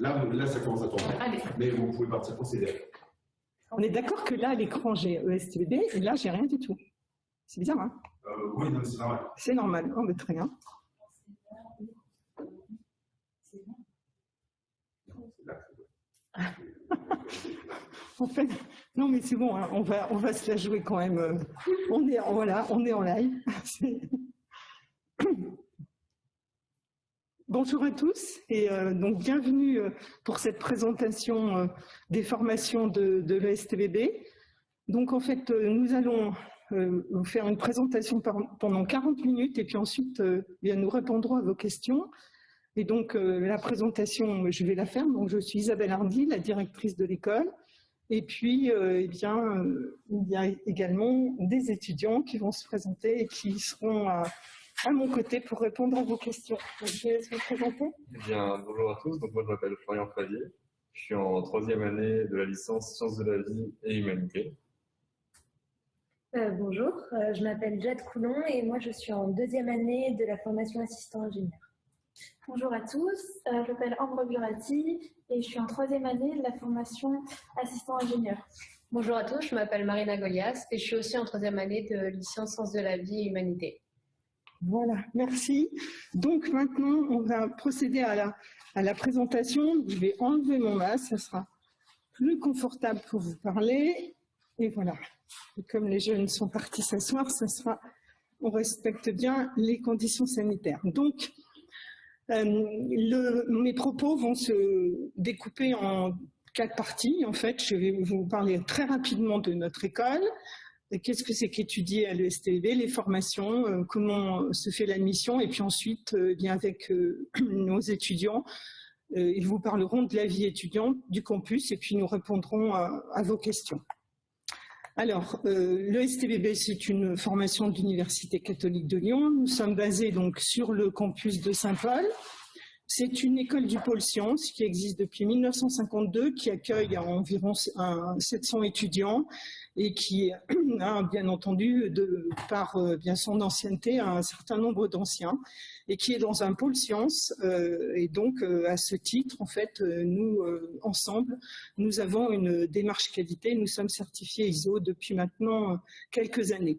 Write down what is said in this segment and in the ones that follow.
Là, ça commence à tourner. Mais vous pouvez partir procéder. On est d'accord que là, à l'écran, j'ai ESTVB, et là, j'ai rien du tout. C'est bizarre, hein euh, Oui, c'est normal. C'est normal. Oh, mais très bien. en fait, non mais c'est bon, hein, on va on va se la jouer quand même. Euh, on est voilà, on est en live. Bonjour à tous et euh, donc bienvenue euh, pour cette présentation des formations de, de l'ESTBB. Donc en fait, nous allons vous faire une présentation pendant 40 minutes et puis ensuite bien, nous répondrons à vos questions. Et donc, euh, la présentation, je vais la faire. Donc, je suis Isabelle Hardy, la directrice de l'école. Et puis, euh, eh bien, euh, il y a également des étudiants qui vont se présenter et qui seront à, mon côté pour répondre à vos questions. je vais vous présenter. Eh bien, bonjour à tous. Donc, moi, je m'appelle Florian Favier. Je suis en troisième année de la licence Sciences de la vie et Humanité. bonjour, je m'appelle Jade Coulon et moi, je suis en deuxième année de la formation assistant ingénieur. Bonjour à tous, euh, je m'appelle Ambre Burati et je suis en troisième année de la formation assistant ingénieur. Bonjour à tous, je m'appelle Marina Golias et je suis aussi en troisième année de licence sciences de la vie et humanité. Voilà, merci. Donc maintenant, on va procéder à la, présentation. Je vais enlever mon masque, ça sera plus confortable pour vous parler. Et voilà, comme les jeunes sont partis s'asseoir, ça sera, on respecte bien les conditions sanitaires. Donc, euh, mes propos vont se découper en quatre parties. En fait, je vais vous parler très rapidement de notre école. Qu'est-ce que c'est qu'étudier à l'ESTV, les formations, euh, comment se fait l'admission, et puis ensuite, euh, bien avec nos étudiants, ils vous parleront de la vie étudiante, du campus, et puis nous répondrons à vos questions. Alors, euh, c'est une formation de l'Université catholique de Lyon. Nous sommes basés donc sur le campus de Saint-Paul. C'est une école du pôle sciences qui existe depuis 1952, qui accueille environ 700 étudiants et qui a bien entendu, par euh, bien son ancienneté, un certain nombre d'anciens et qui est dans un pôle sciences. Euh, et donc, euh, à ce titre, en fait, nous, ensemble, nous avons une démarche qualité. Nous sommes certifiés ISO depuis maintenant quelques années.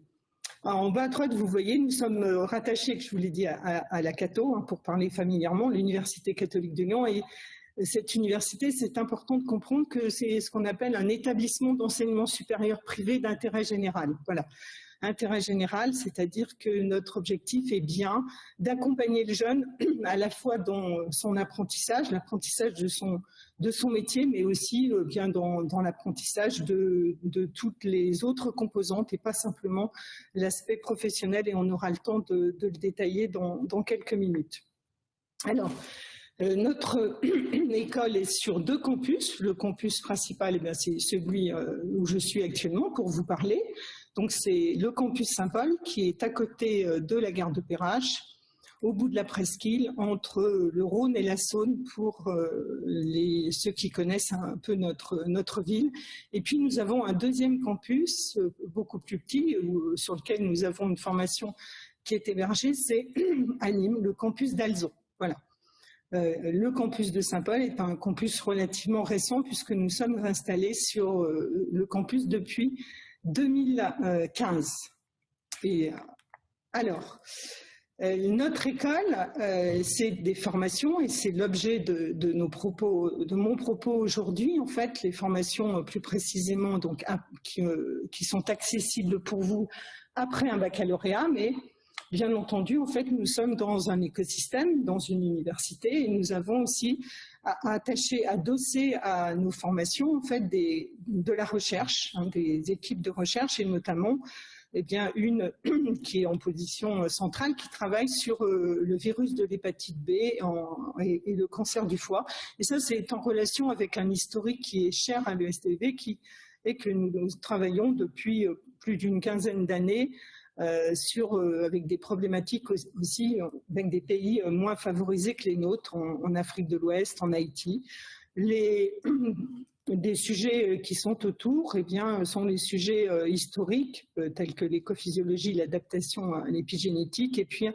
en bas à droite, vous voyez, nous sommes rattachés, je vous l'ai dit, à, la Cato, hein, pour parler familièrement, l'Université catholique de Lyon. Et cette université, c'est important de comprendre que c'est ce qu'on appelle un établissement d'enseignement supérieur privé d'intérêt général. Voilà. Intérêt général, c'est-à-dire que notre objectif est bien d'accompagner le jeune à la fois dans son apprentissage, l'apprentissage de son, de son métier, mais aussi euh, bien dans, l'apprentissage de, toutes les autres composantes et pas simplement l'aspect professionnel et on aura le temps de, le détailler dans, dans quelques minutes. Alors, euh, notre école est sur deux campus. Le campus principal, eh c'est celui euh, où je suis actuellement pour vous parler. Donc c'est le campus Saint-Paul qui est à côté euh, de la gare de Perrache, au bout de la presqu'île, entre le Rhône et la Saône pour ceux qui connaissent un peu notre, notre ville. Et puis nous avons un deuxième campus, beaucoup plus petit, sur lequel nous avons une formation qui est hébergée, c'est à Nîmes, le campus d'Alzon. Voilà. Euh, le campus de Saint-Paul est un campus relativement récent puisque nous sommes installés sur euh, le campus depuis 2015. Et alors, euh, notre école, c'est des formations et c'est l'objet de, nos propos, de mon propos aujourd'hui. En fait, les formations plus précisément donc qui, qui, sont accessibles pour vous après un baccalauréat, mais Bien entendu, en fait, nous sommes dans un écosystème, dans une université, et nous avons aussi attaché, adossé à nos formations, en fait, de la recherche, hein, des équipes de recherche, et notamment eh bien, une qui est en position centrale, qui travaille sur euh, le virus de l'hépatite B et, le cancer du foie. Et ça, c'est en relation avec un historique qui est cher à l'ESTV, qui et que nous travaillons depuis euh, plus d'une quinzaine d'années sur, euh, avec des problématiques aussi avec des pays euh, moins favorisés que les nôtres, en, Afrique de l'Ouest, en Haïti. Les, des sujets qui sont autour eh bien, sont les sujets historiques, tels que l'écophysiologie, l'adaptation à l'épigénétique, et puis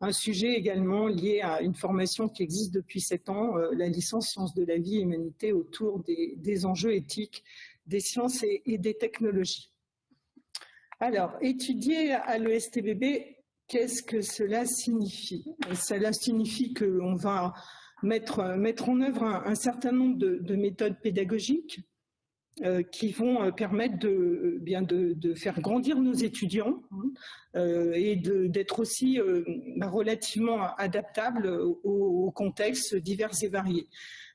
un sujet également lié à une formation qui existe depuis sept ans, la licence sciences de la vie et humanité autour des, enjeux éthiques des sciences et des technologies. Alors, étudier à l'ESTBB, qu'est-ce que cela signifie? Cela signifie qu'on va mettre, en œuvre un, certain nombre de, méthodes pédagogiques euh, qui vont euh, permettre de, euh, bien de, faire grandir nos étudiants hein, et d'être aussi relativement adaptables aux, contextes divers et variés.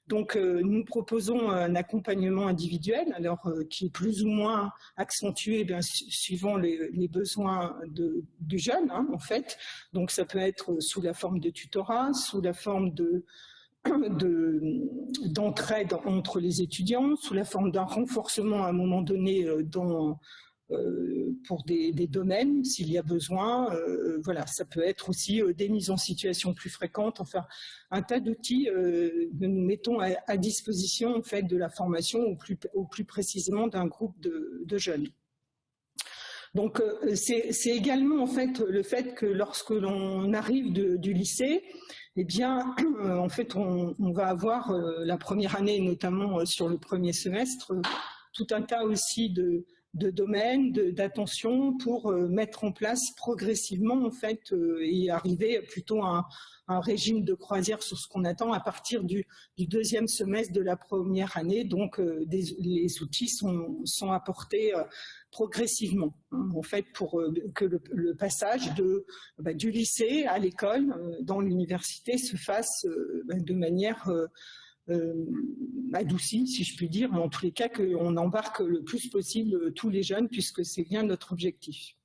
Donc, nous proposons un accompagnement individuel, alors qui est plus ou moins accentué suivant les, besoins du jeune, hein, en fait. Donc, ça peut être sous la forme de tutorat, sous la forme de d'entraide entre les étudiants sous la forme d'un renforcement à un moment donné euh, dans, euh, pour des, domaines s'il y a besoin. Euh, voilà, ça peut être aussi des mises en situation plus fréquentes, enfin un tas d'outils que nous mettons à, disposition en fait de la formation ou plus, plus précisément d'un groupe de, jeunes. Donc c'est également en fait le fait que lorsque l'on arrive du lycée, eh bien, euh, en fait, on, va avoir euh, la première année, notamment euh, sur le premier semestre, tout un tas aussi de, domaines, d'attention pour mettre en place progressivement, en fait, et arriver plutôt à un, régime de croisière sur ce qu'on attend à partir du, deuxième semestre de la première année. Donc, les outils sont, apportés progressivement, en fait, pour euh, que le, passage de, bah, du lycée à l'école, euh, dans l'université, se fasse euh, bah, de manière adoucie, si je puis dire, en tous les cas qu'on embarque le plus possible tous les jeunes, puisque c'est bien notre objectif.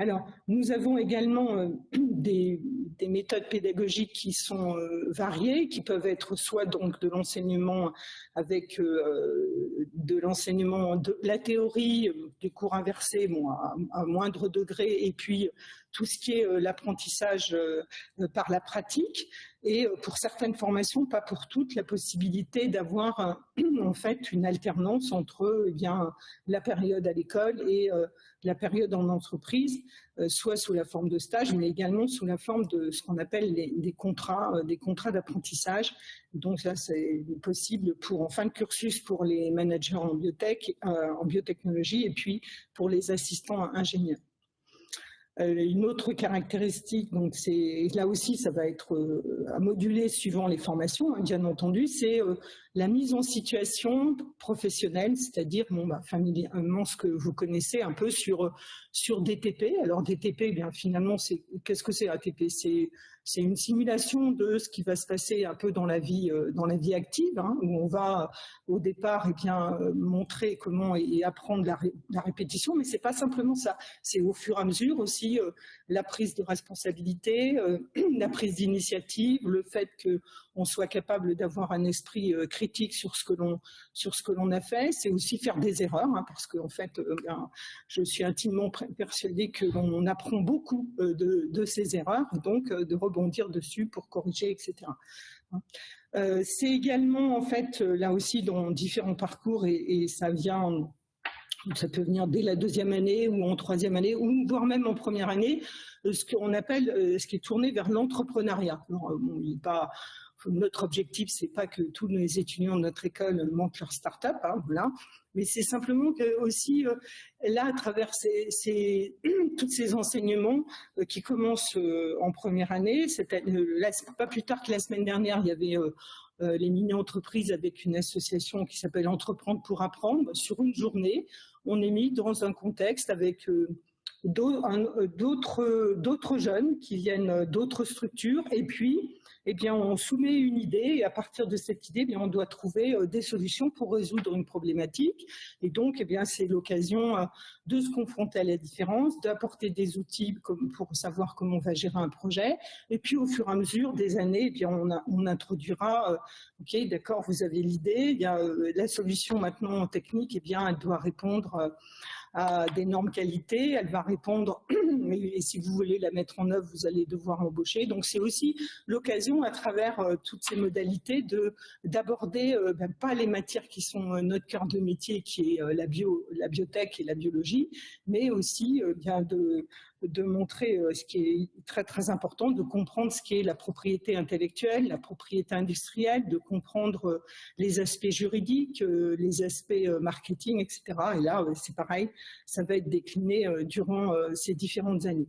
Alors, nous avons également euh, des, méthodes pédagogiques qui sont euh, variées, qui peuvent être soit donc de l'enseignement avec euh, de l'enseignement de la théorie, des cours inversés bon, à, moindre degré, et puis tout ce qui est l'apprentissage par la pratique, et pour certaines formations, pas pour toutes, la possibilité d'avoir en fait une alternance entre eh bien, la période à l'école et la période en entreprise, euh, soit sous la forme de stage, mais également sous la forme de ce qu'on appelle des contrats, euh, des contrats d'apprentissage. Donc là, c'est possible pour en fin de cursus pour les managers en biotech, euh, en biotechnologie, et puis pour les assistants ingénieurs. Euh, une autre caractéristique, donc c'est là aussi ça va être euh, à moduler suivant les formations, hein, bien entendu, c'est euh, la mise en situation professionnelle, c'est-à-dire bon, bah, familièrement ce que vous connaissez un peu sur sur DTP. Alors DTP, eh bien finalement, qu'est-ce que c'est ATP C'est une simulation de ce qui va se passer un peu dans la vie, euh, dans la vie active, hein, où on va au départ eh bien, euh, montrer comment et, apprendre la, répétition, mais c'est pas simplement ça. C'est au fur et à mesure aussi euh, la prise de responsabilité, la prise d'initiative, le fait qu'on soit capable d'avoir un esprit critique sur ce que l'on sur ce que l'on a fait. C'est aussi faire des erreurs, hein, parce qu'en fait, je suis intimement persuadée que l'on apprend beaucoup de, de, ces erreurs, donc de rebondir dessus pour corriger, etc. Euh, c'est également, en fait, euh, là aussi, dans différents parcours, et, ça vient, ça peut venir dès la deuxième année ou en troisième année, ou voire même en première année, euh, ce qu'on appelle, ce qui est tourné vers l'entrepreneuriat. pas notre objectif, c'est pas que tous les étudiants de notre école montent leur start-up, hein, voilà, mais c'est simplement que aussi euh, là, à travers ces, tous ces enseignements euh, qui commencent euh, en première année, pas plus tard que la semaine dernière, il y avait les mini-entreprises avec une association qui s'appelle Entreprendre pour apprendre. Sur une journée, on est mis dans un contexte avec d'autres jeunes qui viennent d'autres structures et puis eh bien, on soumet une idée et à partir de cette idée, eh bien, on doit trouver euh, des solutions pour résoudre une problématique. Et donc, eh bien, c'est l'occasion euh, de se confronter à la différence, d'apporter des outils pour savoir comment on va gérer un projet. Et puis, au fur et à mesure des années, eh bien, on, introduira, euh, OK, d'accord, vous avez l'idée, la solution maintenant technique, eh bien, elle doit répondre à des normes qualité, elle va répondre, et si vous voulez la mettre en œuvre, vous allez devoir embaucher. Donc c'est aussi l'occasion à travers euh, toutes ces modalités de d'aborder euh, ben, pas les matières qui sont euh, notre cœur de métier, qui est la, bio, la biotech et la biologie, mais aussi bien de, de montrer ce qui est très très important, de comprendre ce qui est la propriété intellectuelle, la propriété industrielle, de comprendre les aspects juridiques, les aspects marketing, etc. Et là, c'est pareil, ça va être décliné durant ces différentes années.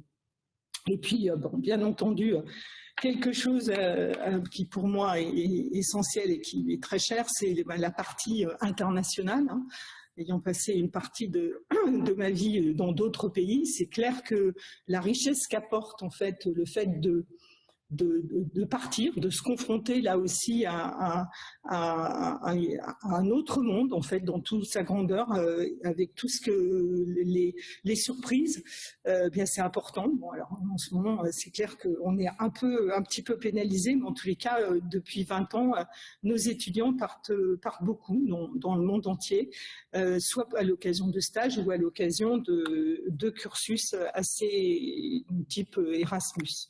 Et puis, bon, bien entendu, quelque chose euh, euh, qui pour moi est, essentiel et qui est très cher, c'est ben, la partie euh, internationale. Ayant passé une partie de, de ma vie dans d'autres pays, c'est clair que la richesse qu'apporte en fait le fait de de, partir, de se confronter là aussi à, un autre monde, en fait, dans toute sa grandeur, euh, avec tout ce que les, surprises, euh, bien c'est important. Bon, alors en ce moment, euh, c'est clair qu'on est un peu, un petit peu pénalisé, mais en tous les cas, depuis 20 ans, nos étudiants partent, partent beaucoup dans, le monde entier, soit à l'occasion de stages ou à l'occasion de, de cursus assez type Erasmus.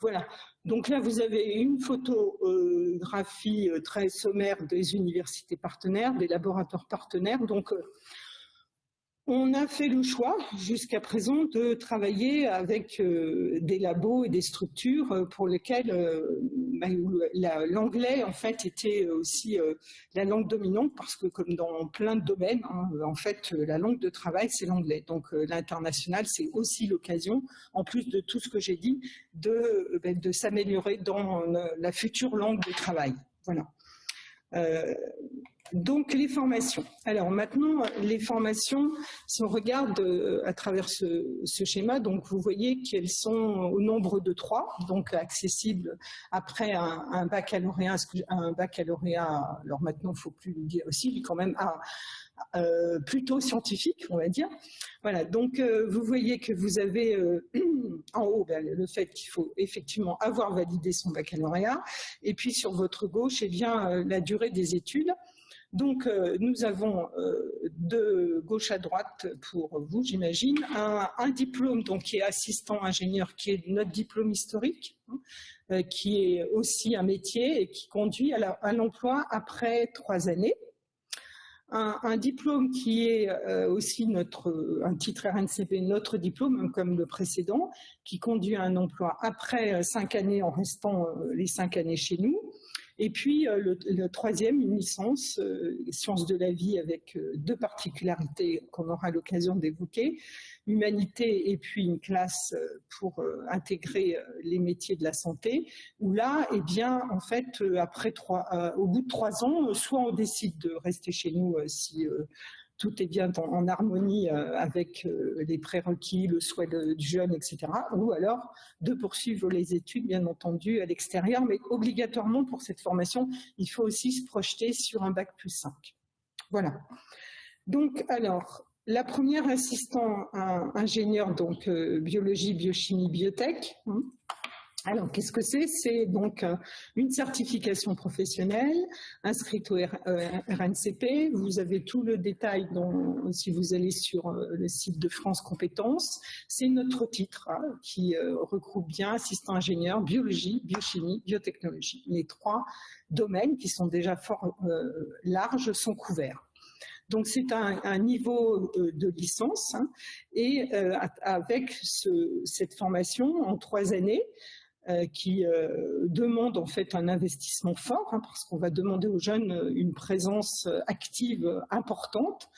Voilà. Donc là, vous avez une photographie euh, très sommaire des universités partenaires, des laboratoires partenaires. Donc, euh, on a fait le choix jusqu'à présent de travailler avec euh, des labos et des structures euh, pour lesquelles euh, l'anglais en fait était aussi la langue dominante parce que comme dans plein de domaines, hein, en fait la langue de travail c'est l'anglais. Donc l'international c'est aussi l'occasion, en plus de tout ce que j'ai dit, de, de s'améliorer dans la future langue de travail. Voilà. Donc les formations. Alors maintenant, les formations, si on regarde euh, à travers ce, schéma, donc vous voyez qu'elles sont au nombre de trois, donc accessibles après un, baccalauréat, un baccalauréat, alors maintenant il ne faut plus le dire aussi, quand même à, euh, plutôt scientifique, on va dire. Voilà, donc euh, vous voyez que vous avez en haut ben, le fait qu'il faut effectivement avoir validé son baccalauréat, et puis sur votre gauche, eh bien, la durée des études. Donc, euh, nous avons euh, de gauche à droite pour vous, j'imagine, un, diplôme donc, qui est assistant ingénieur, qui est notre diplôme historique, hein, euh, qui est aussi un métier et qui conduit à l'emploi après trois années. Un, diplôme qui est aussi notre, un titre RNCP, notre diplôme, hein, comme le précédent, qui conduit à un emploi après cinq années en restant les cinq années chez nous. Et puis euh, le, troisième, une licence, euh, sciences de la vie avec euh, deux particularités qu'on aura l'occasion d'évoquer, humanité et puis une classe pour intégrer les métiers de la santé, où là, eh bien, en fait, après trois, au bout de trois ans, soit on décide de rester chez nous si tout est bien en, harmonie euh, avec euh, les prérequis, le souhait du jeune, etc. Ou alors de poursuivre les études, bien entendu, à l'extérieur. Mais obligatoirement, pour cette formation, il faut aussi se projeter sur un bac plus 5. Voilà. Donc, alors, la première assistant ingénieur, donc euh, biologie, biochimie, biotech, hein, alors, qu'est-ce que c'est? C'est donc euh, une certification professionnelle inscrite au RNCP. Euh, vous avez tout le détail si vous allez sur euh, le site de France Compétences. C'est notre titre hein, qui regroupe bien assistant ingénieur, biologie, biochimie, biotechnologie. Les trois domaines qui sont déjà fort larges sont couverts. Donc c'est un, niveau de licence hein, et avec cette formation en trois années, qui euh, demande en fait un investissement fort, hein, parce qu'on va demander aux jeunes euh, une présence active importante,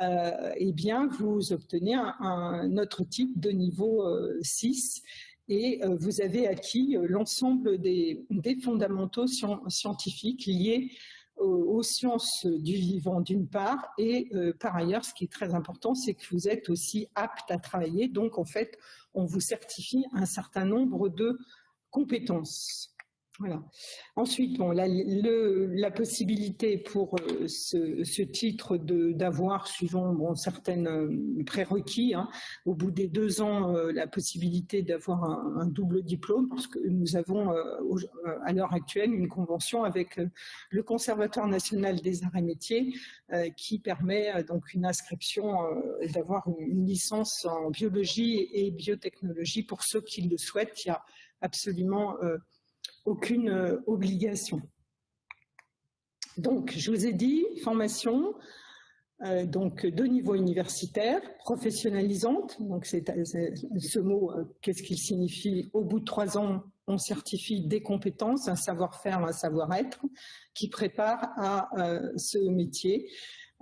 eh bien, vous obtenez un, autre type de niveau 6 et vous avez acquis l'ensemble des, fondamentaux scientifiques liés aux, sciences du vivant d'une part et par ailleurs ce qui est très important c'est que vous êtes aussi apte à travailler. Donc en fait on vous certifie un certain nombre de compétences. Ensuite, bon, la, possibilité pour euh, ce, titre d'avoir, suivant bon, certaines euh, prérequis, hein, au bout des deux ans, euh, la possibilité d'avoir un, double diplôme, parce que nous avons à l'heure actuelle une convention avec le Conservatoire national des arts et métiers qui permet donc une inscription, d'avoir une, licence en biologie et biotechnologie pour ceux qui le souhaitent. Il y a absolument euh, aucune euh, obligation. Donc, je vous ai dit, formation, euh, donc de niveau universitaire, professionnalisante. Donc ce mot, qu'est-ce qu'il signifie? Au bout de trois ans, on certifie des compétences, un savoir-faire, un savoir-être qui prépare à ce métier.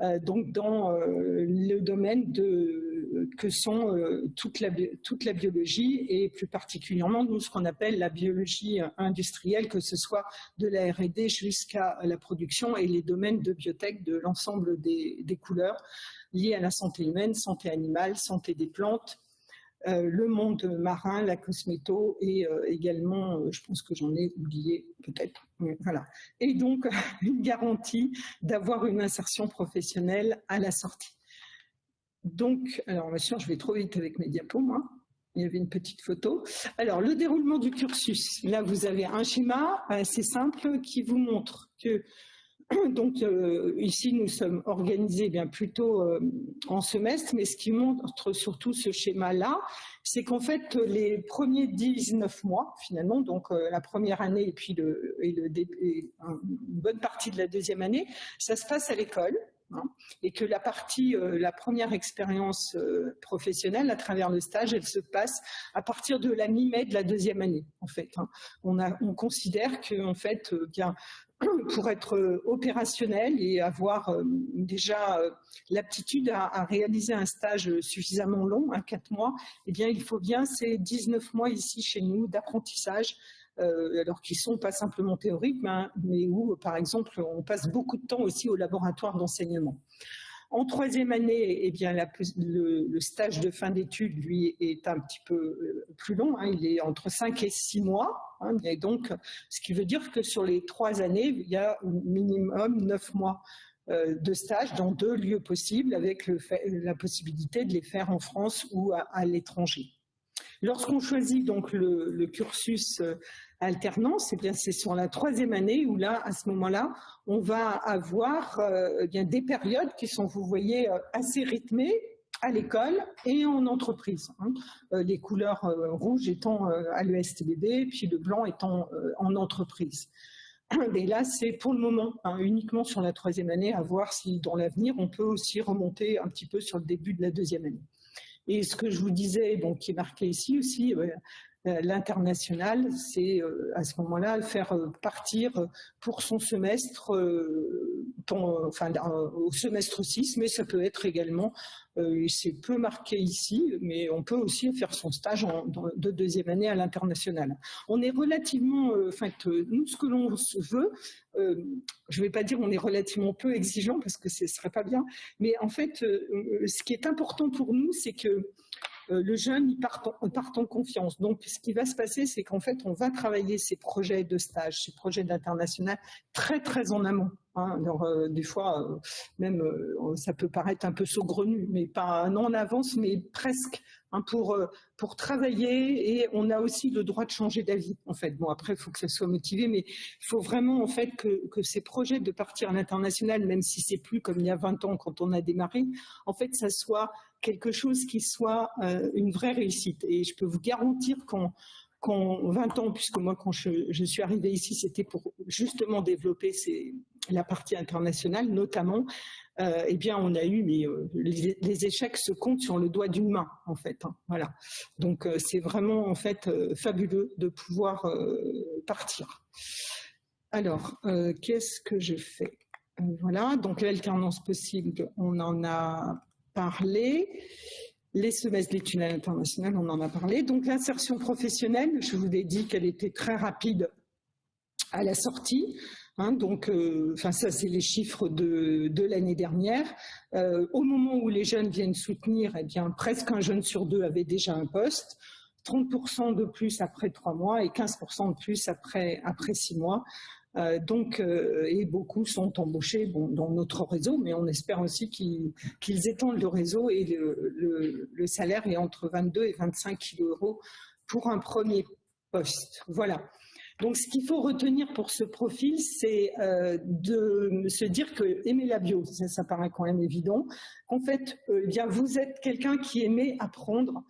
Euh, donc dans euh, le domaine de, que sont euh, toute, la, toute la biologie et plus particulièrement nous ce qu'on appelle la biologie industrielle, que ce soit de la R&D jusqu'à la production et les domaines de biotech de l'ensemble des, des couleurs liées à la santé humaine, santé animale, santé des plantes, euh, le monde marin, la cosméto et euh, également, euh, je pense que j'en ai oublié peut-être, voilà. Et donc, une garantie d'avoir une insertion professionnelle à la sortie. Donc, alors bien sûr, je vais trop vite avec mes diapos. Il y avait une petite photo. Alors, le déroulement du cursus. Là, vous avez un schéma assez simple qui vous montre que donc euh, ici, nous sommes organisés bien plutôt euh, en semestre, mais ce qui montre surtout ce schéma-là, c'est qu'en fait, les premiers 19 mois, finalement, donc euh, la première année et puis une bonne partie de la deuxième année, ça se passe à l'école. Hein, et que la partie, la première expérience professionnelle à travers le stage, elle se passe à partir de la mi-mai de la deuxième année, en fait. Hein. On, on considère que, en fait, bien, pour être euh, opérationnel et avoir euh, déjà euh, l'aptitude à, réaliser un stage suffisamment long, à 4 mois, eh bien, il faut bien ces 19 mois ici chez nous d'apprentissage, alors qu'ils sont pas simplement théoriques, mais où, par exemple, on passe beaucoup de temps aussi au laboratoire d'enseignement. En troisième année, eh bien, le, stage de fin d'études, lui, est un petit peu euh, plus long. Hein. il est entre 5 et 6 mois. Hein. et donc, ce qui veut dire que sur les trois années, il y a au minimum 9 mois euh, de stage dans deux lieux possibles, avec la possibilité de les faire en France ou à, l'étranger. Lorsqu'on choisit donc le, cursus euh, alternance, eh bien c'est sur la troisième année où là, à ce moment-là, on va avoir euh, eh des périodes qui sont, vous voyez, euh, assez rythmées à l'école et en entreprise. Hein. Euh, les couleurs rouges étant à l'ESTBD, puis le blanc étant en entreprise. Mais là, c'est pour le moment hein, uniquement sur la troisième année, à voir si dans l'avenir, on peut aussi remonter un petit peu sur le début de la deuxième année. Et ce que je vous disais, bon, qui est marqué ici aussi, euh, l'international, c'est euh, à ce moment-là faire euh, partir pour son semestre, enfin au semestre 6, mais ça peut être également, c'est peu marqué ici, mais on peut aussi faire son stage de deuxième année à l'international. On est relativement, enfin nous ce que l'on veut, je ne vais pas dire on est relativement peu exigeant parce que ce ne serait pas bien, mais en fait ce qui est important pour nous, c'est que euh, le jeune il part, en, confiance. Donc, ce qui va se passer, c'est qu'en fait, on va travailler ces projets de stage, ces projets d'international très, très en amont. Hein. Alors, euh, des fois, euh, même, ça peut paraître un peu saugrenu, mais pas un an en avance, mais presque. Hein, pour, pour travailler et on a aussi le droit de changer d'avis en fait. Bon après il faut que ça soit motivé mais il faut vraiment en fait que, que ces projets de partir à l'international même si c'est plus comme il y a 20 ans quand on a démarré en fait ça soit quelque chose qui soit euh, une vraie réussite. Et je peux vous garantir qu'en 20 ans, puisque moi quand je, suis arrivée ici, c'était pour justement développer la partie internationale notamment, euh, eh bien on a eu, mais euh, les, échecs se comptent sur le doigt d'une main en fait. Hein, voilà. Donc c'est vraiment en fait fabuleux de pouvoir partir. Alors, qu'est-ce que je fais? Voilà, donc l'alternance possible, on en a Les semestres d'études internationales, on en a parlé. Donc l'insertion professionnelle, je vous ai dit qu'elle était très rapide à la sortie. Hein, donc, euh, ça, c'est les chiffres de, de l'année dernière. Euh, au moment où les jeunes viennent soutenir, eh bien, presque un jeune sur deux avait déjà un poste. 30% de plus après trois mois et 15% de plus après, après six mois. Euh, donc, euh, et beaucoup sont embauchés dans notre réseau, mais on espère aussi qu'ils étendent le réseau et le, salaire est entre 22 et 25 euros pour un premier poste. Voilà. Donc, ce qu'il faut retenir pour ce profil, c'est euh, de se dire que aimer la bio, ça, paraît quand même évident. En fait, bien, vous êtes quelqu'un qui aimait apprendre,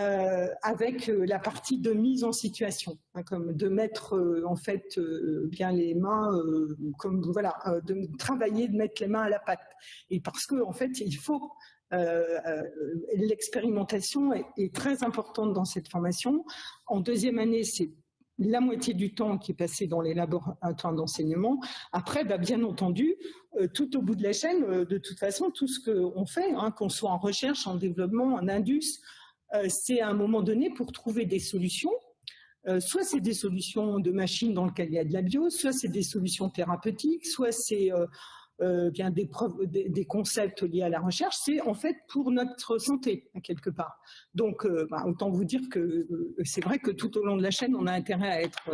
euh, avec euh, la partie de mise en situation, hein, comme de mettre euh, en fait bien les mains, comme voilà, de travailler, de mettre les mains à la pâte. Et parce que en fait, il faut l'expérimentation est, très importante dans cette formation. En deuxième année, c'est la moitié du temps qui est passé dans les laboratoires d'enseignement. Après, bah, bien entendu, tout au bout de la chaîne, de toute façon, tout ce qu'on fait, hein, qu'on soit en recherche, en développement, en indus, c'est à un moment donné pour trouver des solutions. soit c'est des solutions de machines dans lequel il y a de la bio, soit c'est des solutions thérapeutiques, soit c'est euh, des, concepts liés à la recherche, c'est en fait pour notre santé, quelque part. Donc, euh, bah, autant vous dire que euh, c'est vrai que tout au long de la chaîne, on a intérêt à être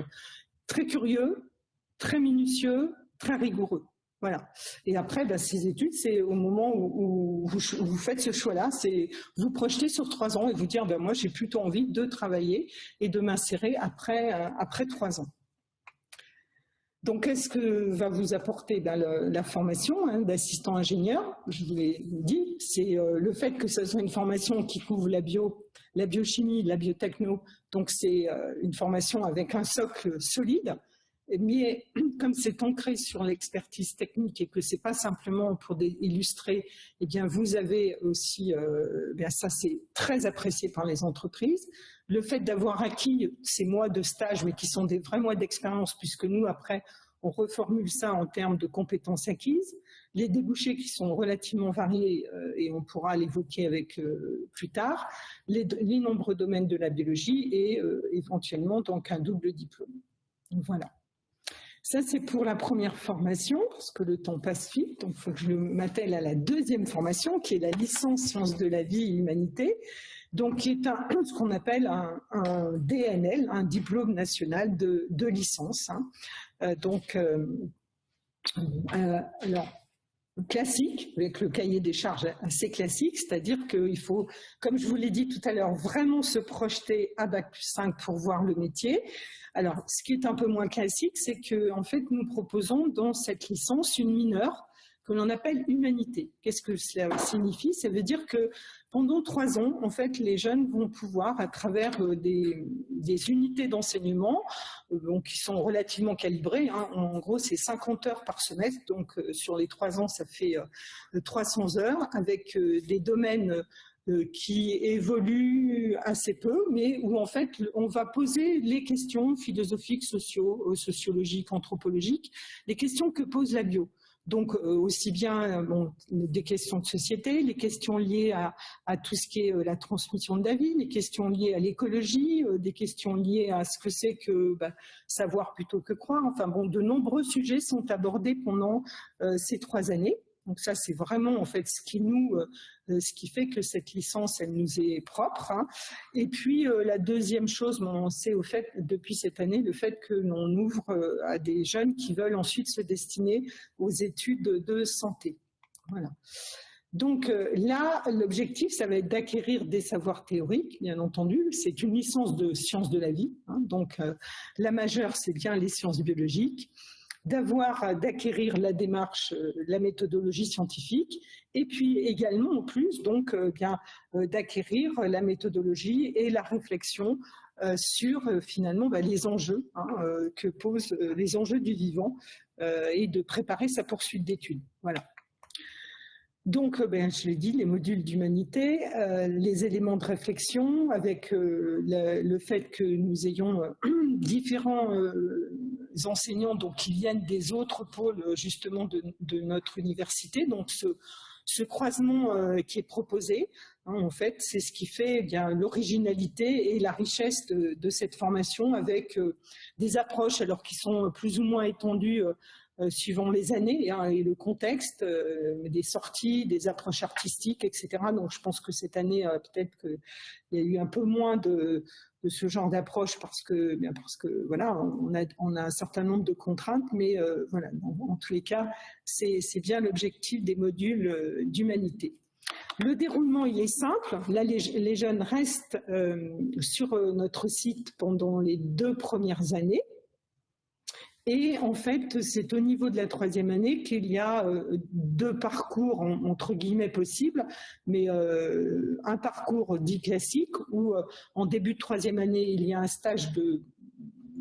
très curieux, très minutieux, très rigoureux. Voilà. Et après, bah, ces études, c'est au moment où, vous, faites ce choix-là, c'est vous projeter sur trois ans et vous dire, ben, moi, j'ai plutôt envie de travailler et de m'insérer après, après trois ans. Donc, qu'est-ce que va vous apporter ben, la formation hein, d'assistant ingénieur? Je vous l'ai dit, c'est euh, le fait que ce soit une formation qui couvre la bio, la biochimie, la biotechno. Donc, c'est euh, une formation avec un socle solide. Mais comme c'est ancré sur l'expertise technique et que c'est pas simplement pour illustrer, eh bien, vous avez aussi, euh, bien ça c'est très apprécié par les entreprises le fait d'avoir acquis ces mois de stage, mais qui sont des vrais mois d'expérience, puisque nous, après, on reformule ça en termes de compétences acquises, les débouchés qui sont relativement variés, euh, et on pourra l'évoquer avec euh, plus tard, les, nombreux domaines de la biologie et éventuellement donc un double diplôme. voilà. Ça, c'est pour la première formation, parce que le temps passe vite, donc il faut que je m'attelle à la deuxième formation, qui est la licence sciences de la vie et humanité, donc qui est un, ce qu'on appelle un, DNL, un diplôme national de, licence. Hein. Euh, donc, euh, euh, classique, avec le cahier des charges assez classique, c'est-à-dire qu'il faut, comme je vous l'ai dit tout à l'heure, vraiment se projeter à Bac plus 5 pour voir le métier. Alors, ce qui est un peu moins classique, c'est que en fait, nous proposons dans cette licence une mineure que l'on appelle humanité. Qu'est-ce que cela signifie? Ça veut dire que pendant trois ans, en fait, les jeunes vont pouvoir, à travers euh, des, unités d'enseignement, euh, qui sont relativement calibrées, hein, en gros c'est 50 heures par semestre, donc euh, sur les trois ans ça fait 300 heures, avec des domaines qui évoluent assez peu, mais où en fait on va poser les questions philosophiques, sociaux, sociologiques, anthropologiques, les questions que pose la bio. Donc euh, aussi bien euh, des questions de société, les questions liées à, tout ce qui est euh, la transmission de la vie, les questions liées à l'écologie, des questions liées à ce que c'est que bah, savoir plutôt que croire. Enfin bon, de nombreux sujets sont abordés pendant ces trois années. Donc ça, c'est vraiment en fait ce qui nous, euh, ce qui fait que cette licence, elle nous est propre. Hein. Et puis euh, la deuxième chose, c'est au fait depuis cette année le fait que l'on ouvre euh, à des jeunes qui veulent ensuite se destiner aux études de santé. Voilà. Donc là, l'objectif, ça va être d'acquérir des savoirs théoriques, bien entendu. C'est une licence de sciences de la vie. Hein. donc la majeure, c'est bien les sciences biologiques d'avoir, euh, d'acquérir la démarche, euh, la méthodologie scientifique, et puis également en plus donc euh, bien d'acquérir la méthodologie et la réflexion sur finalement bah, les enjeux hein, que posent les enjeux du vivant et de préparer sa poursuite d'études. Voilà. Donc, ben, je l'ai dit, les modules d'humanité, les éléments de réflexion avec le, fait que nous ayons différents enseignants donc, qui viennent des autres pôles justement de, notre université. Donc ce, croisement euh, qui est proposé, hein, en fait, c'est ce qui fait eh l'originalité et la richesse de, cette formation avec euh, des approches alors qui sont plus ou moins étendues euh, suivant les années hein, et le contexte, des sorties, des approches artistiques, etc. Donc je pense que cette année, peut-être qu'il y a eu un peu moins de, ce genre d'approche parce que, bien parce que voilà, on a, un certain nombre de contraintes, mais euh, voilà, en, tous les cas, c'est bien l'objectif des modules euh, d'humanité. Le déroulement, il est simple. Là, les, jeunes restent euh, sur notre site pendant les deux premières années. Et en fait, c'est au niveau de la troisième année qu'il y a deux parcours entre guillemets possibles, mais un parcours dit classique où en début de troisième année, il y a un stage de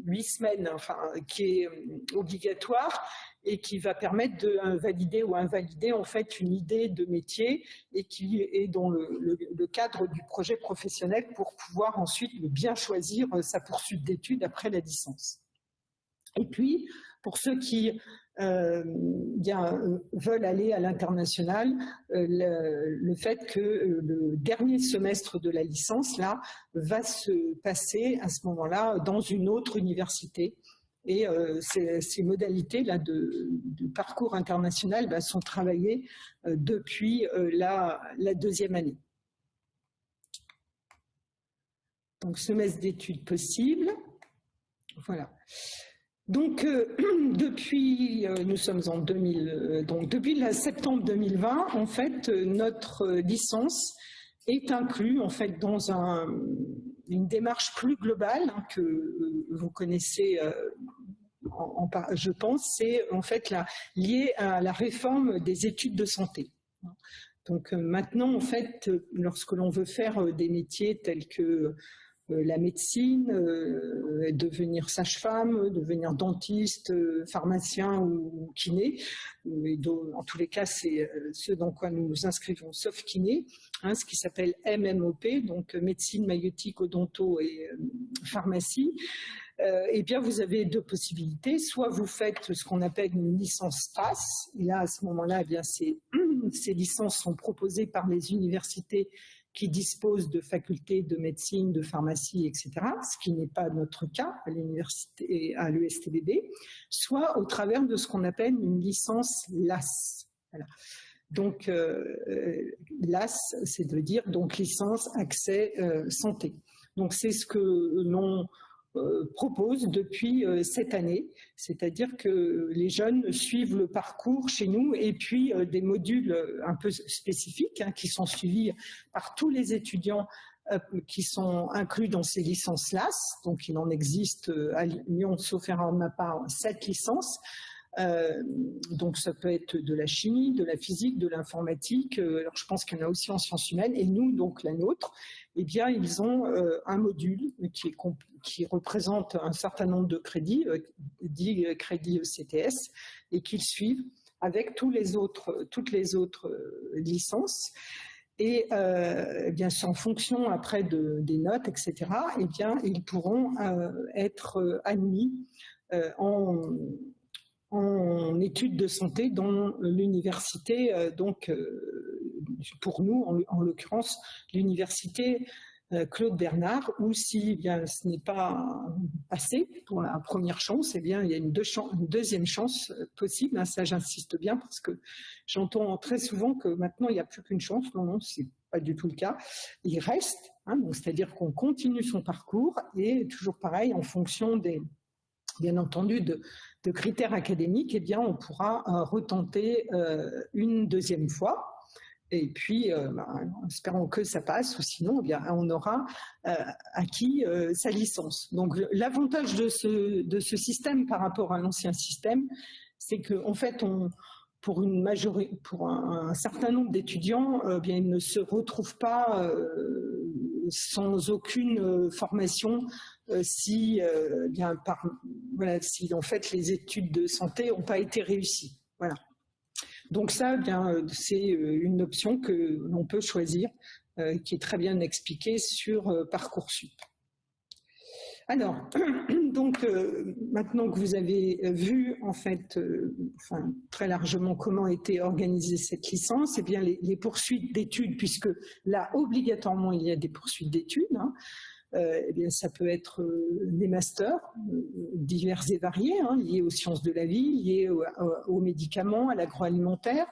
huit semaines, enfin, qui est obligatoire et qui va permettre de valider ou invalider en fait une idée de métier et qui est dans le, cadre du projet professionnel pour pouvoir ensuite bien choisir sa poursuite d'études après la licence. Et puis, pour ceux qui euh, veulent aller à l'international, euh, le, fait que euh, le dernier semestre de la licence là va se passer à ce moment-là dans une autre université et ces, modalités-là de, parcours international bah, sont travaillées depuis euh, la, deuxième année. Donc, semestre d'études possibles. Voilà. Donc, depuis, nous sommes en 2000, donc depuis la septembre 2020, en fait, notre licence est inclue en fait dans un, une démarche plus globale hein, que euh, vous connaissez euh, je pense, c'est en fait lié à la réforme des études de santé. Donc euh, maintenant, en fait, lorsque l'on veut faire des métiers tels que la médecine, devenir sage-femme, devenir dentiste, pharmacien ou kiné, en tous les cas, c'est ce dans quoi nous nous inscrivons, sauf kiné, Hein, ce qui s'appelle MMOP, donc médecine, maïotique, odonto et euh, pharmacie, euh, eh bien, vous avez deux possibilités. Soit vous faites ce qu'on appelle une licence PASS. Et là, à ce moment-là, eh bien, ces licences sont proposées par les universités qui disposent de facultés de médecine, de pharmacie, etc., ce qui n'est pas notre cas à l'université, à l'USTBB, soit au travers de ce qu'on appelle une licence LAS. Donc, euh, euh, LAS, c'est de dire donc licence accès euh, santé. Donc, c'est ce que l'on propose depuis cette année, c'est-à-dire que les jeunes suivent le parcours chez nous et puis des modules un peu spécifiques hein, qui sont suivis par tous les étudiants qui sont inclus dans ces licences LAS. Donc, il en existe à Lyon, sauf erreur de ma part, sept licences. Euh, donc ça peut être de la chimie, de la physique, de l'informatique. Euh, alors je pense qu'il y en a aussi en sciences humaines. Et nous, donc la nôtre, eh bien ils ont euh, un module qui, représente un certain nombre de crédits, dit crédits CTS, et qu'ils suivent avec tous les autres, toutes les autres licences. Et eh bien, en fonction après de, des notes, etc., eh bien, ils pourront être admis en, en études de santé dans l'université, euh, donc euh, pour nous, en, l'occurrence, l'université euh, Claude Bernard, ou si eh bien, ce n'est pas passé pour la première chance, eh bien, il y a une, deuxième chance possible. Hein, ça, j'insiste bien parce que j'entends très souvent que maintenant, il n'y a plus qu'une chance. Non, non, c'est pas du tout le cas. Il reste, hein, c'est-à-dire qu'on continue son parcours et toujours pareil en fonction des, bien entendu, de, critères académiques, eh bien, on pourra euh, retenter euh, une deuxième fois. Et puis, euh, ben, espérons que ça passe, ou sinon, eh bien, on aura acquis sa licence. Donc, l'avantage de ce, système par rapport à l'ancien système, c'est qu'en en fait, on, pour, un, certain nombre d'étudiants, bien, ils ne se retrouvent pas sans aucune formation euh, si, euh, bien, par, voilà, si en fait les études de santé n'ont pas été réussies. Voilà. Donc ça, euh, c'est une option que l'on peut choisir, qui est très bien expliquée sur Parcoursup. Alors, donc maintenant que vous avez vu en fait, enfin, très largement comment était organisée cette licence, et eh bien les, poursuites d'études, puisque là obligatoirement il y a des poursuites d'études. Hein, euh, eh bien, ça peut être euh, des masters euh, divers et variés, hein, liés aux sciences de la vie, liés aux, médicaments, à l'agroalimentaire.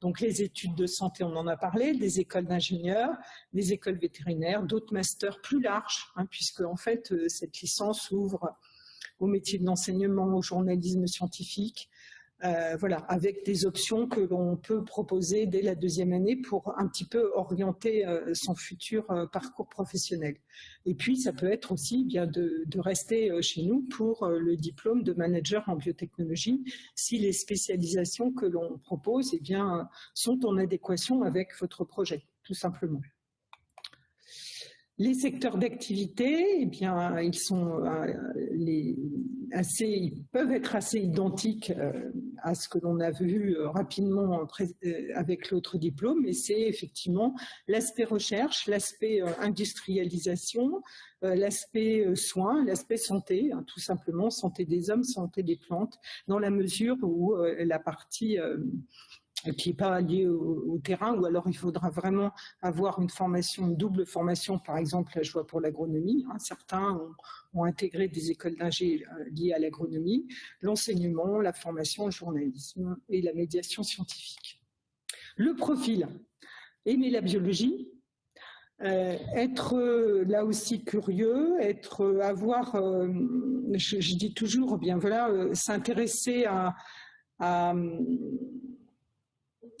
Donc les études de santé, on en a parlé, des écoles d'ingénieurs, des écoles vétérinaires, d'autres masters plus larges, hein, puisque en fait cette licence ouvre au métier de l'enseignement, au journalisme scientifique, euh, voilà, avec des options que l'on peut proposer dès la deuxième année pour un petit peu orienter euh, son futur euh, parcours professionnel. Et puis, ça peut être aussi bien de, rester chez nous pour le diplôme de manager en biotechnologie si les spécialisations que l'on propose eh bien, sont en adéquation avec votre projet, tout simplement. Les secteurs d'activité, eh bien, ils sont les, assez, ils peuvent être assez identiques euh, à ce que l'on a vu euh, rapidement euh, avec l'autre diplôme, mais c'est effectivement l'aspect recherche, l'aspect industrialisation, l'aspect soins, l'aspect santé, hein, tout simplement santé des hommes, santé des plantes, dans la mesure où la partie qui n'est pas lié au, terrain, ou alors il faudra vraiment avoir une formation, une double formation, par exemple, là je vois pour l'agronomie, hein. certains ont, intégré des écoles d'ingé euh, liées à l'agronomie, l'enseignement, la formation, le journalisme et la médiation scientifique. Le profil, aimer la biologie, euh, être euh, là aussi curieux, être, avoir, je, dis toujours, bien voilà, s'intéresser à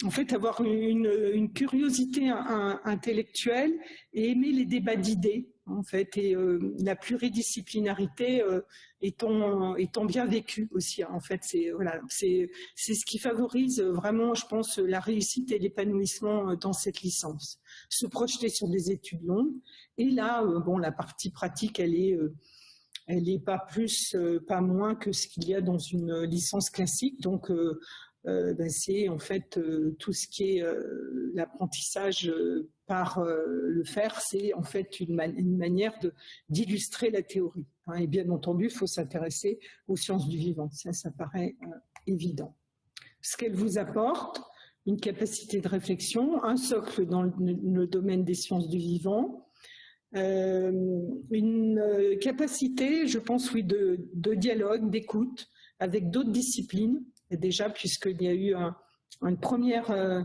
en fait, avoir une, curiosité intellectuelle et aimer les débats d'idées, en fait, et euh, la pluridisciplinarité euh, étant, bien vécue aussi. En fait, c'est voilà, ce qui favorise vraiment, je pense, la réussite et l'épanouissement dans cette licence. Se projeter sur des études longues. Et là, euh, bon, la partie pratique, elle est elle n'est pas plus, pas moins que ce qu'il y a dans une licence classique. Donc, euh, ben, c'est en fait euh, tout ce qui est euh, l'apprentissage par le faire, c'est en fait une, manière d'illustrer la théorie. Hein. et bien entendu, il faut s'intéresser aux sciences du vivant, ça, ça paraît évident. Ce qu'elle vous apporte, une capacité de réflexion, un socle dans le, domaine des sciences du vivant, une capacité, je pense, oui, de dialogue, d'écoute avec d'autres disciplines, déjà, puisqu'il y a eu une première, euh,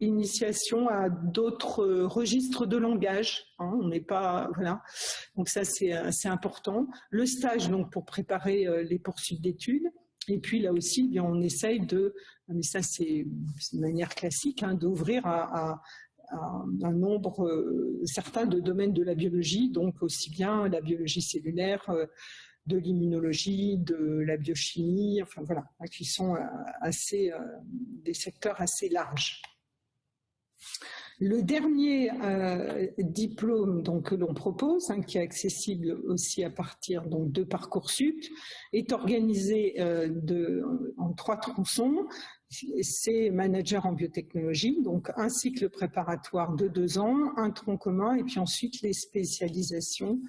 initiation à d'autres registres de langage. Hein, on n'est pas voilà. Donc ça c'est assez important. Le stage donc pour préparer euh, les poursuites d'études. Et puis là aussi, eh on essaye de, mais ça c'est une manière classique, hein, d'ouvrir à, un nombre euh, certain de domaines de la biologie, donc aussi bien la biologie cellulaire, de l'immunologie, de la biochimie, enfin voilà, hein, qui sont euh, assez, euh, des secteurs assez larges. Le dernier euh, diplôme donc, que l'on propose, hein, qui est accessible aussi à partir donc, de Parcoursup, est organisé en trois tronçons. C'est manager en biotechnologie, donc un cycle préparatoire de deux ans, un tronc commun, et puis ensuite les spécialisations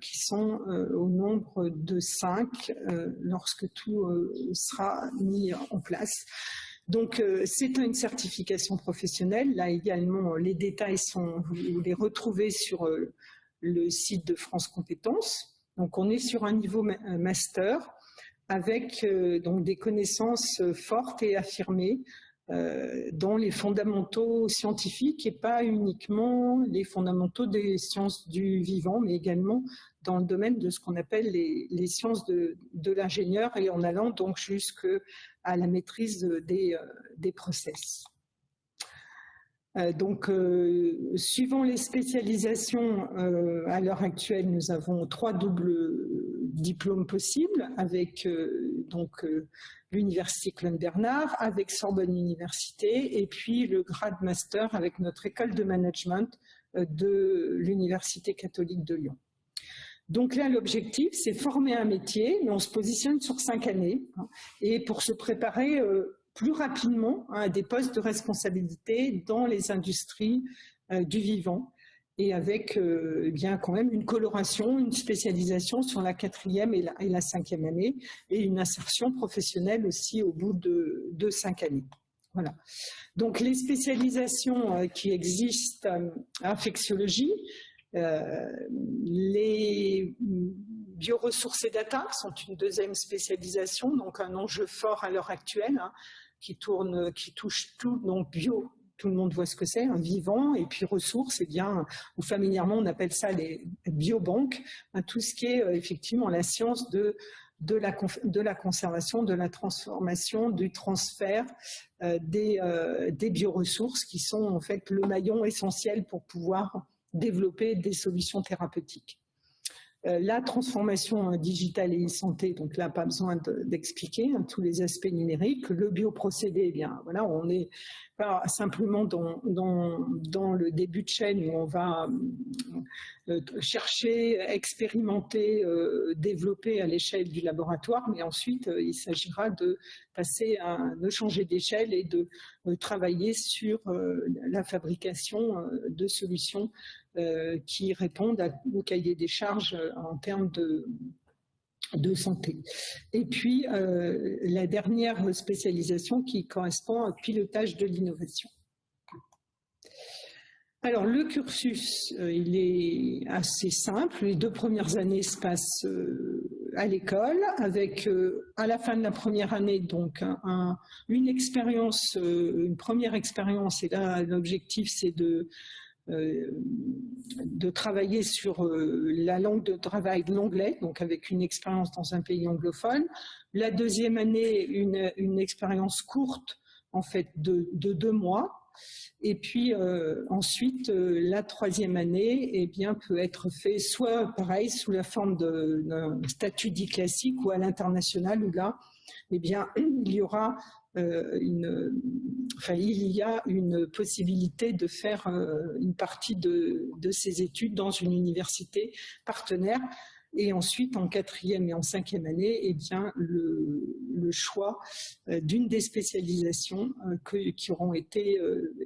qui sont euh, au nombre de cinq euh, lorsque tout sera mis en place. Donc, c'est une certification professionnelle. Là également, les détails sont, vous les retrouvez sur le site de France Compétences. Donc, on est sur un niveau master avec donc des connaissances fortes et affirmées euh, dans les fondamentaux scientifiques et pas uniquement les fondamentaux des sciences du vivant, mais également dans le domaine de ce qu'on appelle les, sciences de, l'ingénieur et en allant donc jusqu'à la maîtrise des, euh, process. Euh, donc, suivant les spécialisations, à l'heure actuelle, nous avons trois doubles diplômes possibles avec donc l'université Clone Bernard, avec Sorbonne Université, et puis le grade master avec notre école de management euh, de l'Université catholique de Lyon. Donc là, l'objectif, c'est former un métier, mais on se positionne sur cinq années, hein, et pour se préparer euh, plus rapidement hein, à des postes de responsabilité dans les industries euh, du vivant et avec euh, eh bien quand même une coloration, une spécialisation sur la quatrième et la, cinquième année, et une insertion professionnelle aussi au bout de, cinq années. Voilà. Donc les spécialisations euh, qui existent en euh, infectiologie, les bioressources et data sont une deuxième spécialisation, donc un enjeu fort à l'heure actuelle, hein, qui tourne, qui touche tout, donc bio, tout le monde voit ce que c'est, un vivant, et puis ressources, eh bien, ou familièrement on appelle ça les biobanques, hein, tout ce qui est euh, effectivement la science de la, conservation, de la transformation, du transfert des, des bioressources qui sont en fait le maillon essentiel pour pouvoir développer des solutions thérapeutiques. Euh, la transformation digitale et e-santé, donc là, pas besoin d'expliquer hein, tous les aspects numériques. Le bioprocédé, eh bien, voilà, on n'est pas simplement dans, le début de chaîne où on va euh, chercher, expérimenter, euh, développer à l'échelle du laboratoire, mais ensuite, il s'agira de passer à, de changer d'échelle et de travailler sur la fabrication de solutions qui répondent au cahier des charges euh, en termes de, santé. Et puis, euh, la dernière spécialisation qui correspond au pilotage de l'innovation. Alors, le cursus, il est assez simple. Les deux premières années se passent à l'école, avec à la fin de la première année, donc une expérience, une première expérience, et là, l'objectif, c'est de euh, de travailler sur euh, la langue de travail de l'anglais, donc avec une expérience dans un pays anglophone. La deuxième année, une, expérience courte, en fait, de, deux mois. Et puis euh, ensuite, la troisième année eh bien, peut être fait soit pareil sous la forme d'un statut dit classique ou à l'international où là, eh bien, il y aura euh, enfin, il y a une possibilité de faire euh, une partie de, de ces études dans une université partenaire et ensuite, en quatrième et en cinquième année, eh bien, le, choix euh, d'une des spécialisations qui auront été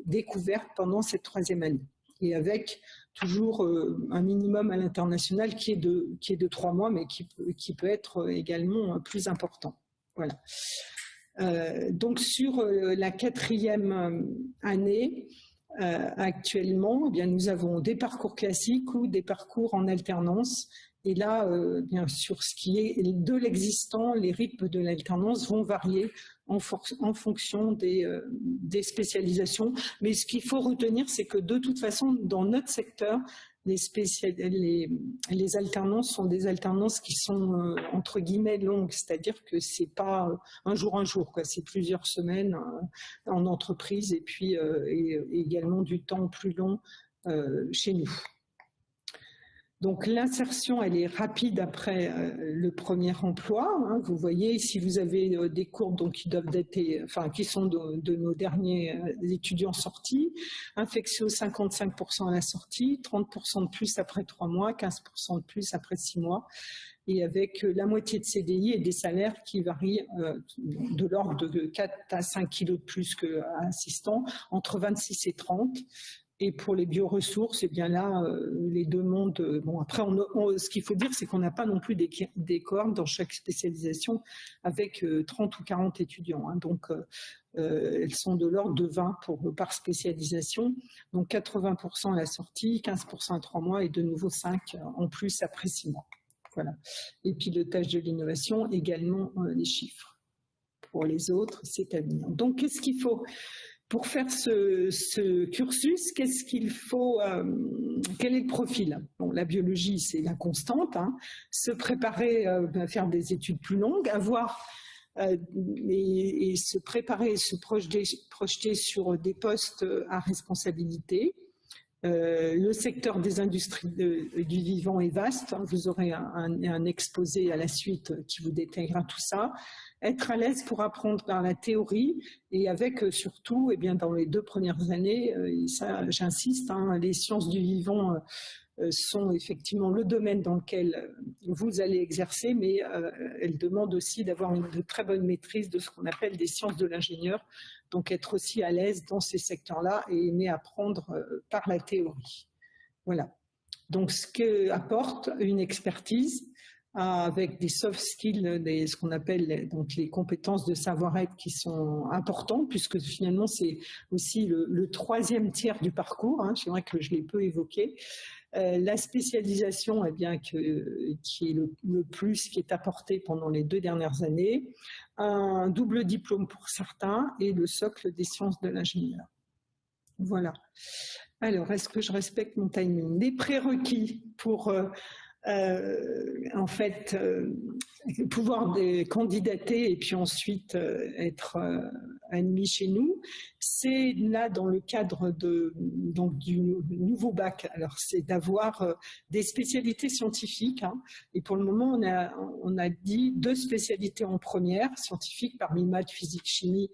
découvertes pendant cette troisième année. Et avec toujours un minimum à l'international qui, est de, qui est de trois mois, mais qui, qui peut être également plus important. Voilà. Euh, donc sur euh, la quatrième euh, année, actuellement, eh bien, nous avons des parcours classiques ou des parcours en alternance. Et là, bien sûr, ce qui est de l'existant, les rythmes de l'alternance vont varier en, fonction des, des, spécialisations. Mais ce qu'il faut retenir, c'est que de toute façon, dans notre secteur, les, alternances sont des alternances qui sont euh, entre guillemets longues, c'est-à-dire que c'est pas euh, un jour un jour, c'est plusieurs semaines euh, en entreprise et puis également du temps plus long chez nous. Donc l'insertion, elle est rapide après euh, le premier emploi. Hein. Vous voyez, si vous avez euh, des courbes donc, qui doivent dater, enfin qui sont de, nos derniers euh, étudiants sortis, infectio 55% à la sortie, 30% de plus après trois mois, 15% de plus après six mois, et avec la moitié de CDI et des salaires qui varient de l'ordre de 4 à 5 kilos de plus qu'un assistant, entre 26 et 30. Et pour les bioressources, eh bien là, euh, les deux mondes. Euh, bon, après, ce qu'il faut dire, c'est qu'on n'a pas non plus des, cohortes dans chaque spécialisation avec 30 euh, ou 40 étudiants. Hein. donc, elles sont de l'ordre de 20 pour, par spécialisation. Donc, 80% à la sortie, 15% à 3 mois et de nouveau 5 en plus après 6 mois. Voilà. Et pilotage de l'innovation, également les chiffres. Pour les autres, c'est à venir. Donc, qu'est-ce qu'il faut pour faire ce, cursus, qu'est-ce qu'il faut, euh, quel est le profil? La biologie, c'est la constante. Hein. Se préparer à euh, faire des études plus longues, avoir euh, et, se préparer, se projeter, sur des postes à responsabilité. Le secteur des industries du vivant est vaste. Hein. Vous aurez un, exposé à la suite qui vous détaillera tout ça être à l'aise pour apprendre par la théorie et avec euh, surtout, eh bien, dans les deux premières années, euh, ça j'insiste, hein, les sciences du vivant euh, sont effectivement le domaine dans lequel vous allez exercer, mais elles demandent aussi d'avoir une très bonne maîtrise de ce qu'on appelle des sciences de l'ingénieur, donc être aussi à l'aise dans ces secteurs-là et aimer apprendre par la théorie. Voilà. Donc, ce que apporte une expertise, avec des soft skills, des, ce qu'on appelle donc les compétences de savoir-être qui sont importantes, puisque finalement c'est aussi le, troisième tiers du parcours. Hein, c'est vrai que je l'ai peu évoqué. Euh, la spécialisation, eh bien, qui est le, le, plus qui est apporté pendant les deux dernières années, un double diplôme pour certains et le socle des sciences de l'ingénieur. Voilà. Alors, est-ce que je respecte mon timing? Les prérequis pour euh, en fait, pouvoir candidater et puis ensuite être admis chez nous, c'est là dans le cadre de, donc, du nouveau bac. Alors c'est d'avoir des spécialités scientifiques. Hein. et pour le moment, on a, on a dit deux spécialités en première, scientifiques parmi maths, physique, chimie,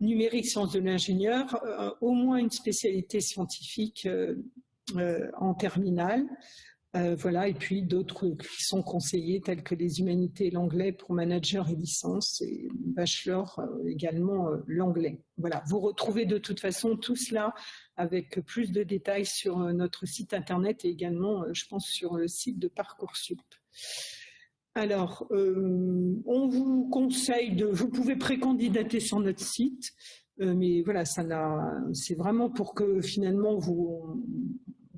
numérique, sciences de l'ingénieur, euh, au moins une spécialité scientifique euh, euh, en terminale. Voilà, et puis d'autres qui sont conseillés, tels que les humanités et l'anglais pour manager et licence, et bachelor également l'anglais. Voilà, vous retrouvez de toute façon tout cela avec plus de détails sur notre site internet et également, je pense, sur le site de Parcoursup. Alors, euh, on vous conseille de, vous pouvez précandidater sur notre site, euh, mais voilà, ça c'est vraiment pour que finalement vous,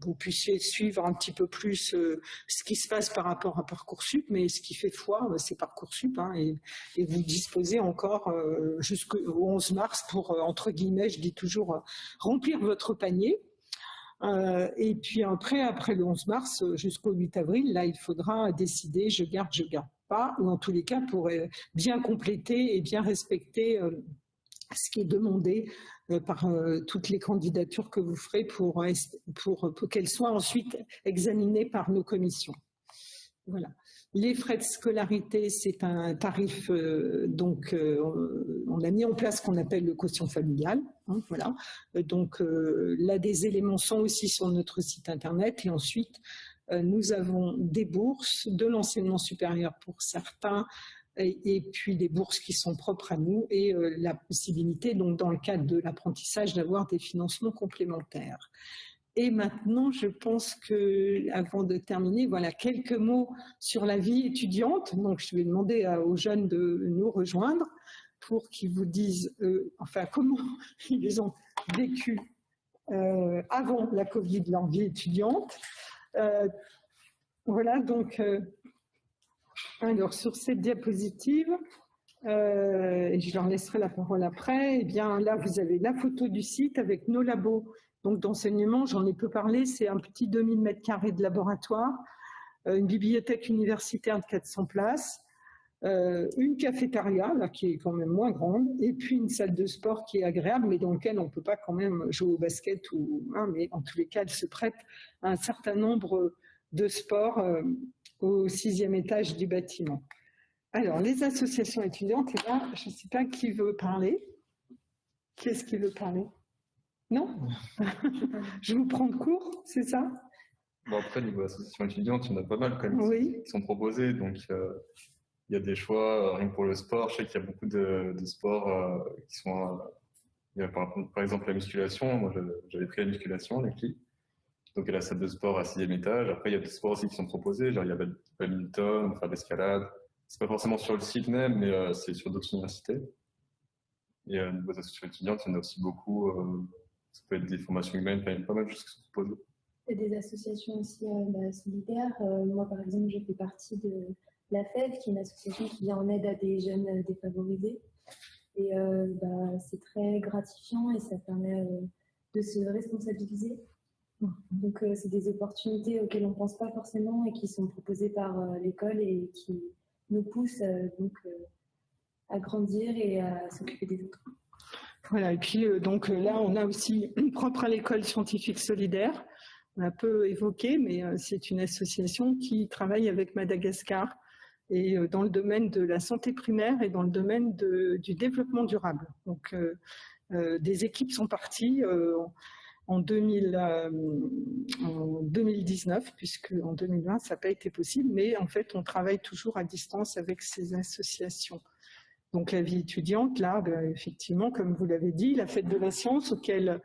vous puissiez suivre un petit peu plus euh, ce qui se passe par rapport à Parcoursup, mais ce qui fait foi, c'est Parcoursup, hein, et, vous disposez encore jusqu'au 11 mars pour, entre guillemets, je dis toujours, remplir votre panier. Euh, et puis après, après le 11 mars jusqu'au 8 avril, là, il faudra décider je garde, je garde pas, ou en tous les cas pour euh, bien compléter et bien respecter euh, ce qui est demandé par toutes les candidatures que vous ferez pour, pour, pour qu'elles soient ensuite examinées par nos commissions. Voilà. Les frais de scolarité, c'est un tarif, euh, donc euh, on a mis en place ce qu'on appelle le quotient familial. Hein, voilà. Donc là, des éléments sont aussi sur notre site internet. Et ensuite, euh, nous avons des bourses de l'enseignement supérieur pour certains, et, puis des bourses qui sont propres à nous et la possibilité, donc dans le cadre de l'apprentissage, d'avoir des financements complémentaires. Et maintenant, je pense que, avant de terminer, voilà quelques mots sur la vie étudiante. Donc, je vais demander aux jeunes de nous rejoindre pour qu'ils vous disent, euh, enfin, comment ils ont vécu euh, avant la Covid leur vie étudiante. Euh, voilà, donc, alors sur cette diapositive, et je leur laisserai la parole après, eh bien là, vous avez la photo du site avec nos labos. Donc d'enseignement, j'en ai peu parlé, c'est un petit 2000 mètres carrés de laboratoire, euh, une bibliothèque universitaire de 400 places, euh, une cafétéria, là, qui est quand même moins grande, et puis une salle de sport qui est agréable, mais dans laquelle on ne peut pas quand même jouer au basket, ou, hein, mais en tous les cas, elle se prête à un certain nombre de sports euh, au sixième étage du bâtiment. Alors, les associations étudiantes, et là, je ne sais pas qui veut parler. Qui est-ce qui veut parler? Non? Je vous prends de cours, c'est ça? Bon, après, niveau association étudiante, il y en a pas mal quand même qui sont proposés. Donc, euh, il y a des choix, euh, rien que pour le sport. Je sais qu'il y a beaucoup de, sports euh, qui sont. par, exemple, la musculation. Moi, j'avais pris la musculation, les. Donc, il y a la salle de sport à sixième étage. Après, il y a des sports aussi qui sont proposés. Genre, il y a badminton, faire de l'escalade. C'est pas forcément sur le site même, mais c'est sur d'autres universités. Et au niveau des associations étudiantes, il y en a aussi beaucoup ça peut être des formations humaines, il y a pas mal de choses qui sont proposées. A des associations aussi euh, bah, solidaires. Euh, moi, par exemple, je fais partie de la FEV, qui est une association qui vient en aide à des jeunes euh, défavorisés. Et bah, c'est très gratifiant et ça permet de se responsabiliser. Donc, c'est des opportunités auxquelles on ne pense pas forcément et qui sont proposées par l'école et qui nous poussent donc à grandir et à s'occuper des autres. Voilà, et puis euh, donc euh, là, on a aussi propre à l'école scientifique solidaire. On a peu évoqué, mais euh, c'est une association qui travaille avec Madagascar et dans le domaine de la santé primaire et dans le domaine du développement durable. Donc, des équipes sont parties en, 2000, en 2019, puisque en 2020, ça n'a pas été possible, mais en fait, on travaille toujours à distance avec ces associations. Donc la vie étudiante, là, ben, effectivement, comme vous l'avez dit, la fête de la science auquel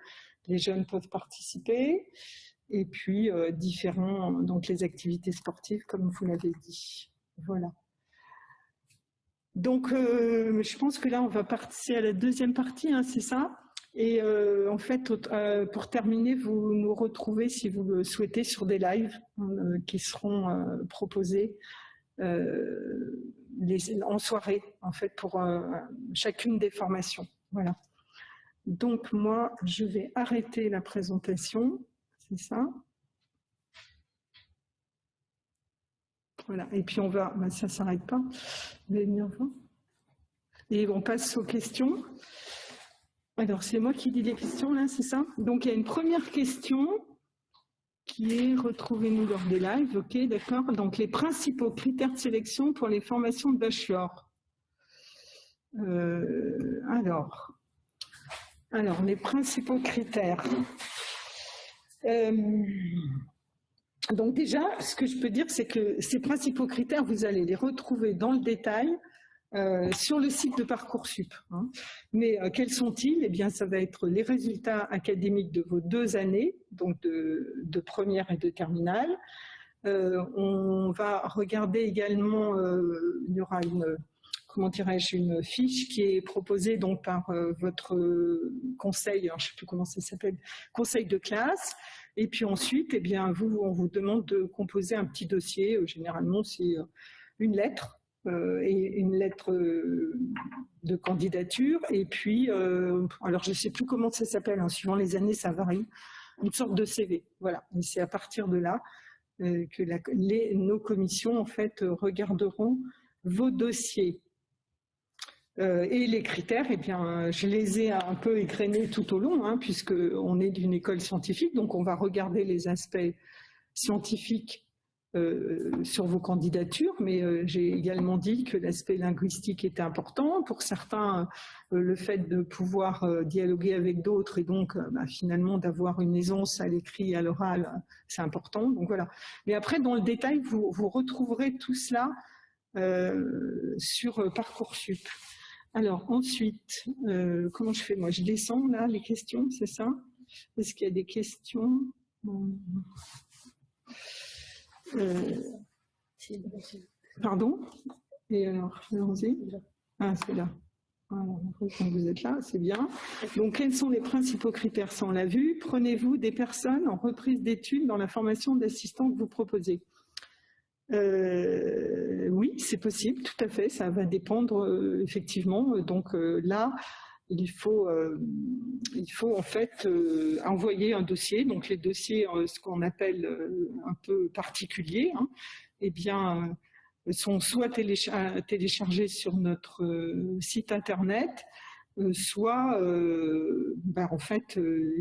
les jeunes peuvent participer, et puis euh, différents, donc les activités sportives, comme vous l'avez dit. Voilà. Donc, euh, je pense que là, on va passer à la deuxième partie, hein, c'est ça? Et euh, en fait, pour terminer, vous nous retrouvez, si vous le souhaitez, sur des lives qui seront proposés en soirée, en fait, pour euh, chacune des formations. Voilà. Donc, moi, je vais arrêter la présentation. C'est ça? Voilà, et puis on va, bah, ça ne s'arrête pas. Et on passe aux questions. Alors, c'est moi qui dis les questions, là, c'est ça? Donc, il y a une première question qui est retrouvez-nous lors des lives, ok, d'accord? Donc, les principaux critères de sélection pour les formations de bachelor. Euh, alors, les principaux critères. Euh, donc déjà, ce que je peux dire, c'est que ces principaux critères, vous allez les retrouver dans le détail euh, sur le site de Parcoursup. Hein. Mais euh, quels sont-ils? Eh bien, ça va être les résultats académiques de vos deux années, donc de, première et de terminale. Euh, on va regarder également, il y aura une, comment dirais-je, une fiche qui est proposée donc par votre conseil, je ne sais plus comment ça s'appelle, conseil de classe. Et puis ensuite, eh bien, vous, on vous demande de composer un petit dossier. Généralement, c'est une lettre euh, et une lettre euh, de candidature. Et puis, euh, alors je ne sais plus comment ça s'appelle, hein, suivant les années, ça varie, une sorte de CV. Voilà, et c'est à partir de là que les, nos commissions, en fait, regarderont vos dossiers. et les critères, eh bien, je les ai un peu égrenés tout au long, hein, puisqu'on est d'une école scientifique, donc on va regarder les aspects scientifiques euh, sur vos candidatures, mais euh, j'ai également dit que l'aspect linguistique était important. Pour certains, euh, le fait de pouvoir dialoguer avec d'autres et donc bah, finalement d'avoir une aisance à l'écrit et à l'oral, c'est important. Donc voilà. Mais après, dans le détail, vous, retrouverez tout cela sur Parcoursup. Alors ensuite, comment je fais? Moi Je descends là les questions, c'est ça? Est-ce qu'il y a des questions? Euh, pardon Et alors, allons-y. Ah, c'est là. vous êtes là, c'est bien. Donc, quels sont les principaux critères Ça, on l'a vu. Prenez-vous des personnes en reprise d'études dans la formation d'assistant que vous proposez? Euh, Oui, c'est possible, tout à fait. Ça va dépendre, euh, effectivement. Donc là, il faut, euh, il faut en fait euh, envoyer un dossier. Donc les dossiers, euh, ce qu'on appelle un peu particuliers, hein, eh bien, sont soit téléchargés sur notre site internet, soit, ben, en fait,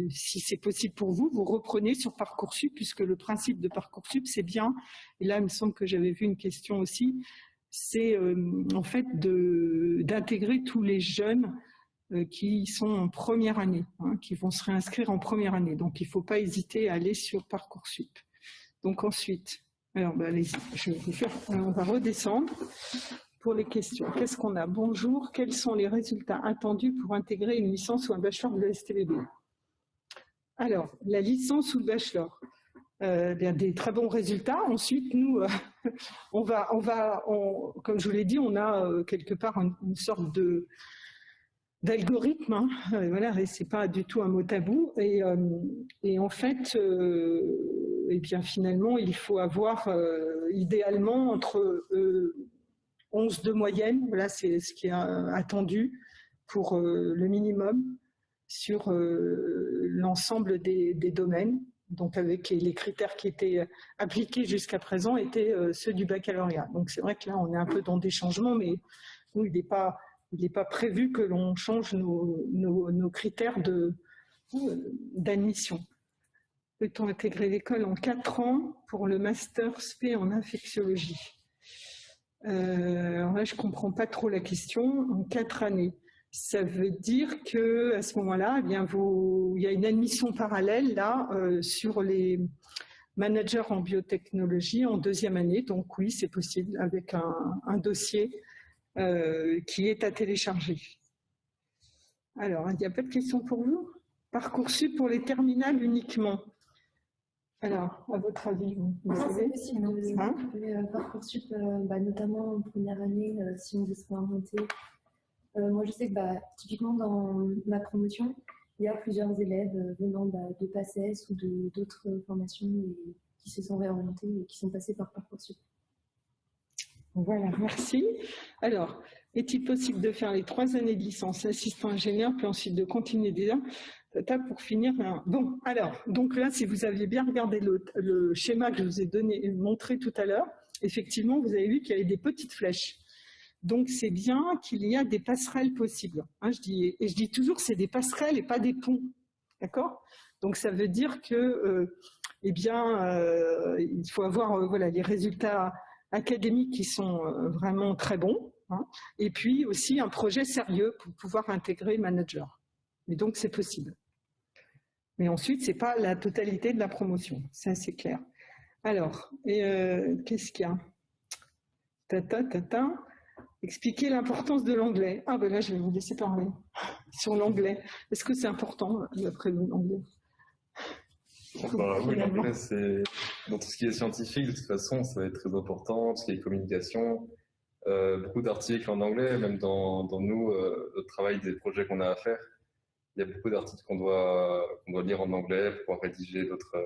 si c'est possible pour vous, vous reprenez sur Parcoursup, puisque le principe de Parcoursup, c'est bien, et là, il me semble que j'avais vu une question aussi, c'est en fait d'intégrer tous les jeunes qui sont en première année, hein, qui vont se réinscrire en première année. Donc, il ne faut pas hésiter à aller sur Parcoursup. Donc ensuite, alors, ben, allez je vais faire, on va redescendre pour les questions. Qu'est-ce qu'on a? Bonjour, quels sont les résultats attendus pour intégrer une licence ou un bachelor de l'ESTVB Alors, la licence ou le bachelor? Euh, bien, des très bons résultats. Ensuite, nous, euh, on va, on va, comme je vous l'ai dit, on a quelque part une sorte de, d'algorithme, hein. Euh, voilà, et c'est pas du tout un mot tabou. Et, euh, en fait, euh, eh bien finalement, il faut avoir idéalement entre 11 de moyenne, voilà, c'est ce qui est attendu pour le minimum sur l'ensemble des, des, domaines. Donc avec les critères qui étaient appliqués jusqu'à présent étaient ceux du baccalauréat. Donc c'est vrai que là, on est un peu dans des changements, mais nous, il n'est pas il n'est pas prévu que l'on change nos, critères d'admission. Peut-on intégrer l'école en quatre ans pour le master SP en infectiologie? Euh, là, je ne comprends pas trop la question. En quatre années, ça veut dire que à ce moment-là, eh il y a une admission parallèle là euh, sur les managers en biotechnologie en deuxième année. Donc oui, c'est possible avec un dossier euh, qui est à télécharger. Alors, il n'y a pas de questions pour vous? Parcoursup pour les terminales uniquement. Alors, à votre avis, vous, savez possible, hein euh, Parcoursup, euh, bah, notamment en première année, si on veut se réinventer. moi, je sais que bah, typiquement dans ma promotion, il y a plusieurs élèves venant bah, de PACES ou d'autres formations qui se sont réorientés et qui sont passés par Parcoursup. Voilà, merci. Alors, est-il possible de faire les trois années de licence assistant ingénieur, puis ensuite de continuer déjà pour finir Bon, alors, donc là, si vous aviez bien regardé le, schéma que je vous ai donné, montré tout à l'heure, effectivement, vous avez vu qu'il y avait des petites flèches. Donc, c'est bien qu'il y a des passerelles possibles. Hein, je dis, et je dis toujours c'est des passerelles et pas des ponts. D'accord? Donc, ça veut dire que, euh, eh bien, euh, il faut avoir euh, voilà, les résultats académiques qui sont vraiment très bons. Hein, et puis aussi un projet sérieux pour pouvoir intégrer manager. Et donc, c'est possible. Mais ensuite, ce n'est pas la totalité de la promotion. Ça, c'est clair. Alors, qu'est-ce qu'il y a? Tata. Expliquer l'importance de l'anglais. Ah ben là, je vais vous laisser parler sur l'anglais. Est-ce que c'est important, d'après vous, l'anglais? Bah, Oui, l'anglais, c'est... Dans tout ce qui est scientifique, de toute façon, ça va être très important. Tout ce qui est communication, euh, beaucoup d'articles en anglais, même dans, dans nous, euh, le travail des projets qu'on a à faire. Il y a beaucoup d'articles qu'on doit, qu'on doit lire en anglais pour pouvoir rédiger d'autres,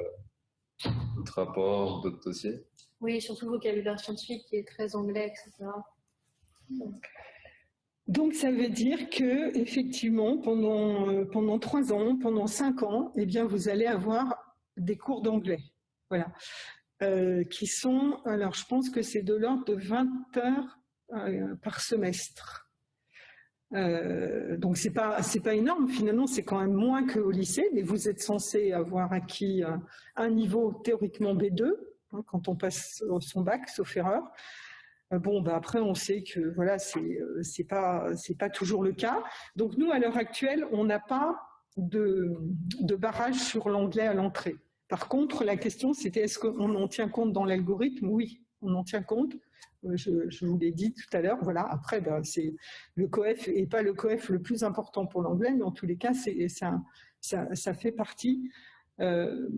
d'autres rapports, d'autres dossiers. Oui, surtout le vocabulaire scientifique qui est très anglais, etc. Donc ça veut dire que effectivement pendant euh, pendant trois ans, pendant cinq ans, eh bien vous allez avoir des cours d'anglais, voilà, euh, qui sont alors je pense que c'est de l'ordre de 20 heures euh, par semestre. donc c'est pas c'est pas énorme finalement, c'est quand même moins qu'au lycée, mais vous êtes censé avoir acquis un niveau théoriquement B2 hein, quand on passe son bac, sauf erreur. Euh, bon, bah après, on sait que voilà, c'est euh, pas c'est pas toujours le cas. Donc nous, à l'heure actuelle, on n'a pas de barrage sur l'anglais à l'entrée. Par contre, la question, c'était est-ce qu'on en tient compte dans l'algorithme? Oui, on en tient compte. Euh, je, vous l'ai dit tout à l'heure. Voilà. Après, ben, c'est le coef et pas le coef le plus important pour l'anglais, mais en tous les cas, ça, fait partie euh,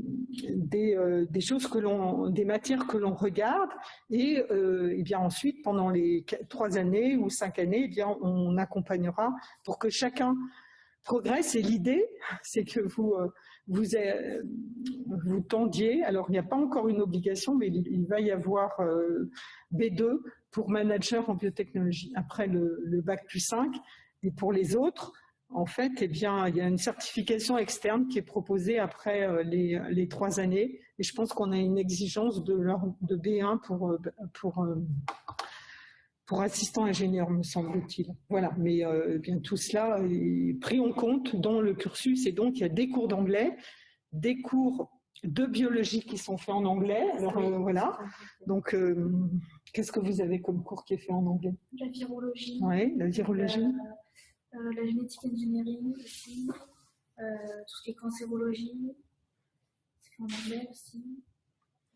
euh, des, choses que l'on, des matières que l'on regarde et, et, bien ensuite pendant les trois années ou cinq années, eh bien on accompagnera pour que chacun progresse et l'idée c'est que vous vous, tendiez, alors il n'y a pas encore une obligation mais il, va y avoir B2 pour manager en biotechnologie. Après le, bac plus 5 et pour les autres en fait, eh bien, il y a une certification externe qui est proposée après euh, les, trois années. Et je pense qu'on a une exigence de, de B1 pour, euh, pour, euh, pour assistant ingénieur, me semble-t-il. Voilà, mais eh bien tout cela est pris en compte dans le cursus. Et donc, il y a des cours d'anglais, des cours de biologie qui sont faits en anglais. Alors, voilà. Donc, qu'est-ce que vous avez comme cours qui est fait en anglais? La virologie. Oui, la virologie. Euh, la génétique engineering aussi, euh, tout ce qui est cancérologie, c'est en anglais aussi.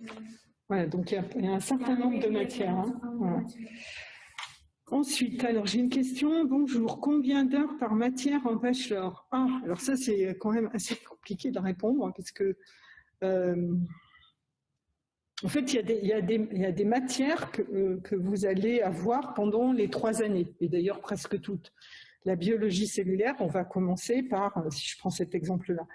Euh, voilà, donc il y, a un certain nombre de matières. Hein. Ensuite, alors j'ai une question. Bonjour, combien d'heures par matière en bachelor? Ah, alors ça c'est quand même assez compliqué de répondre hein, parce que en fait, il y a des, matières que, que, vous allez avoir pendant les trois années, et d'ailleurs presque toutes. La biologie cellulaire, on va commencer par, euh, si je prends cet exemple-là, euh,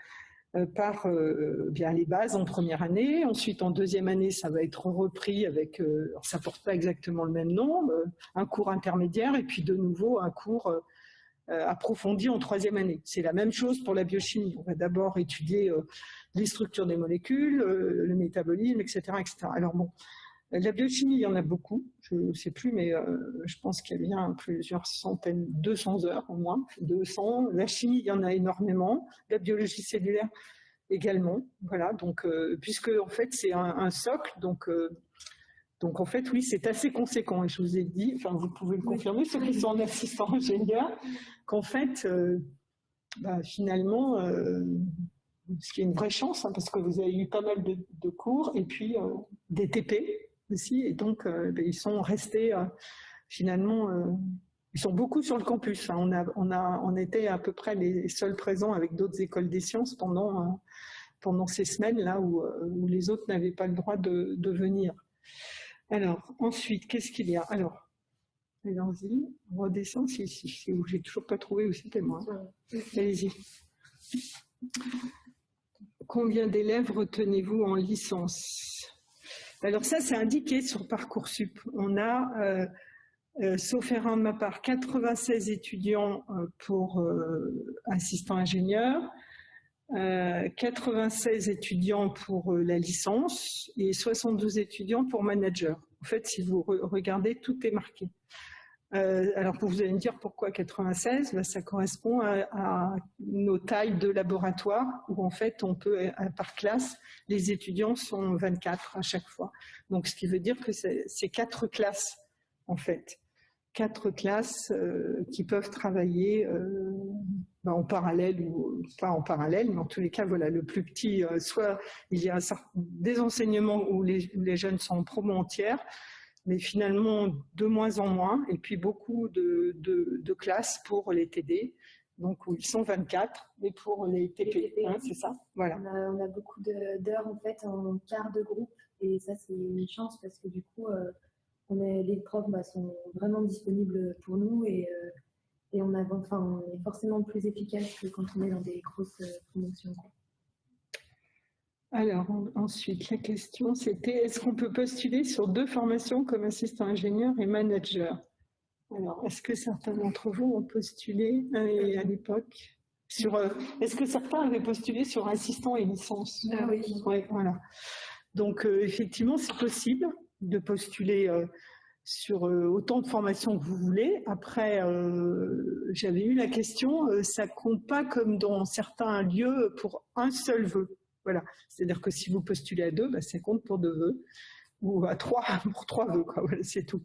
par euh, bien les bases en première année. Ensuite, en deuxième année, ça va être repris avec, alors ça porte pas exactement le même nom, un cours intermédiaire et puis de nouveau un cours approfondi en troisième année. C'est la même chose pour la biochimie. On va d'abord étudier les structures des molécules, le métabolisme, etc., etc. Alors bon, la biochimie, il y en a beaucoup, je ne sais plus, mais euh, je pense qu'il y a bien plusieurs centaines, 200 heures au moins, 200. La chimie, il y en a énormément. La biologie cellulaire également. Voilà, donc, euh, puisque en fait, c'est un, socle, donc, euh, donc en fait, oui, c'est assez conséquent. Et je vous ai dit, enfin, vous pouvez le confirmer, ceux qui sont en assistant ingénieur, qu'en fait, bah, finalement, ce qui est une vraie chance, hein, parce que vous avez eu pas mal de, de cours, et puis des TP, et donc euh, ben, ils sont restés euh, finalement, euh, ils sont beaucoup sur le campus. On, a, on, a, on était à peu près les seuls présents avec d'autres écoles des sciences pendant, pendant ces semaines-là où, où, les autres n'avaient pas le droit de, venir. Alors, ensuite, qu'est-ce qu'il y a? Alors, allons-y, on redescend si, si, si j'ai toujours pas trouvé où c'était moi. Allez-y. Combien d'élèves retenez-vous en licence? Alors ça, c'est indiqué sur Parcoursup. On a, euh, euh, sauf erreur de ma part, 96 étudiants euh, pour assistant ingénieur, 96 étudiants pour la licence et 72 étudiants pour manager. En fait, si vous regardez, tout est marqué. Euh, alors, vous allez me dire pourquoi 96 ben, Ça correspond à, nos tailles de laboratoire où en fait, on peut, euh, par classe, les étudiants sont 24 à chaque fois. Donc, ce qui veut dire que c'est quatre classes, en fait. Quatre classes euh, qui peuvent travailler ben, en parallèle ou pas en parallèle, mais en tous les cas, voilà, le plus petit, soit il y a des enseignements où les jeunes sont en promo entière, mais finalement de moins en moins, et puis beaucoup de, de, classes pour les TD, donc où ils sont 24, mais pour les TP, hein, c'est ça voilà. on, a, beaucoup d'heures en fait en quart de groupe, et ça c'est une chance parce que du coup, euh, on est, les profs bah, sont vraiment disponibles pour nous et, euh, et on, a, enfin, on est forcément plus efficace que quand on est dans des grosses euh, promotions. Alors ensuite, la question c'était est-ce qu'on peut postuler sur deux formations comme assistant ingénieur et manager? Alors, est-ce que certains d'entre vous ont postulé à l'époque? Sur euh, Est-ce que certains avaient postulé sur assistant et licence? Ah oui. voilà. Donc euh, effectivement, c'est possible de postuler euh, sur autant de formations que vous voulez. Après, j'avais eu la question, ça compte pas comme dans certains lieux pour un seul vœu. Voilà. C'est-à-dire que si vous postulez à deux, bah, ça compte pour deux vœux, ou à trois pour trois vœux, c'est tout.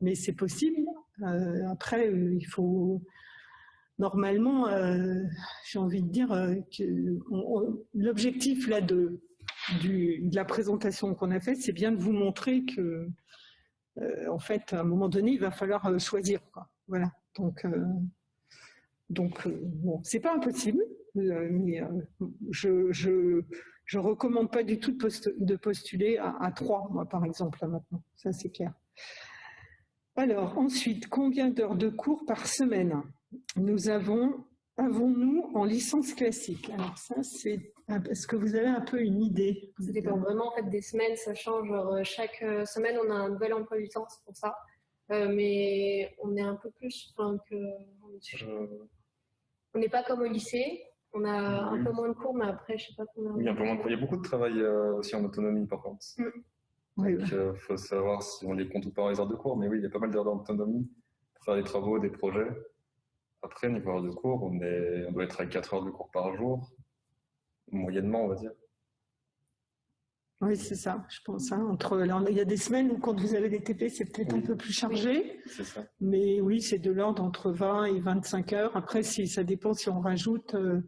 Mais c'est possible. Euh, après, euh, il faut normalement, euh, j'ai envie de dire que l'objectif là de, de la présentation qu'on a faite, c'est bien de vous montrer que, en fait, à un moment donné, il va falloir choisir. Voilà. Donc, donc bon, c'est pas impossible. Euh, mais euh, je, je, recommande pas du tout de, postuler à, trois, moi, par exemple, là, maintenant. Ça, c'est clair. Alors, ensuite, combien d'heures de cours par semaine nous avons, avons-nous en licence classique? Alors ça, c'est... Est-ce que vous avez un peu une idée? Ça dépend vraiment en fait, des semaines, ça change. Euh, chaque semaine, on a un nouvel emploi du temps, c'est pour ça. mais on est un peu plus... que... On n'est pas comme au lycée, on a un peu moins de cours, mais après, je sais pas combien. Oui, un peu moins de cours. Il y a beaucoup de travail euh, aussi en autonomie, par contre. Mm. Donc, il euh, faut savoir si on les compte ou pas les heures de cours. Mais oui, il y a pas mal d'heures d'autonomie pour faire des travaux, des projets. Après, niveau heures de cours, on, est, on doit être à 4 heures de cours par jour, moyennement, on va dire. Oui, c'est ça, je pense. Hein. Entre, il y a des semaines où, quand vous avez des TP, c'est peut-être un peu plus chargé. ça. Mais oui, c'est de l'ordre entre 20 et 25 heures. Après, si, ça dépend si on rajoute euh,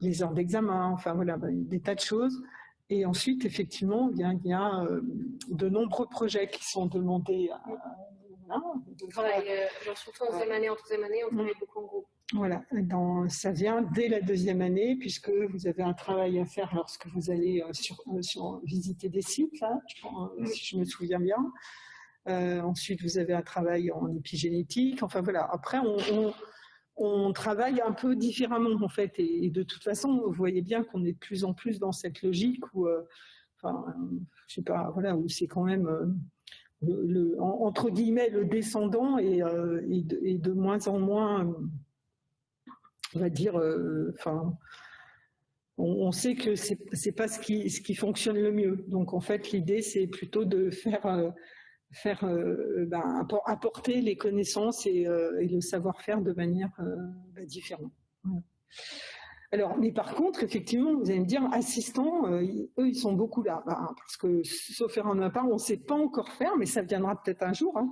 les heures d'examen, enfin voilà, bah, des tas de choses. Et ensuite, effectivement, il y a, euh, de nombreux projets qui sont demandés. À, euh, surtout en troisième année, en troisième année, on travaille beaucoup en groupe. Voilà, dans, ça vient dès la deuxième année, puisque vous avez un travail à faire lorsque vous allez euh, sur, sur visiter des sites, là, si je me souviens bien. ensuite, vous avez un travail en épigénétique. Enfin voilà, après, on on travaille un peu différemment en fait. Et, de toute façon, vous voyez bien qu'on est de plus en plus dans cette logique où, euh, enfin, je sais pas, voilà, où c'est quand même euh, le, entre guillemets le descendant et, euh, de, moins en moins, on va dire, enfin. On, sait que c'est pas ce qui fonctionne le mieux. Donc en fait, l'idée c'est plutôt de faire faire euh, ben, apporter les connaissances et, euh, le savoir-faire de manière euh, ben, différente. Alors, mais par contre, effectivement, vous allez me dire, assistants, eux, ils sont beaucoup là, ben, parce que, sauf faire un part, on ne sait pas encore faire, mais ça viendra peut-être un jour. Hein.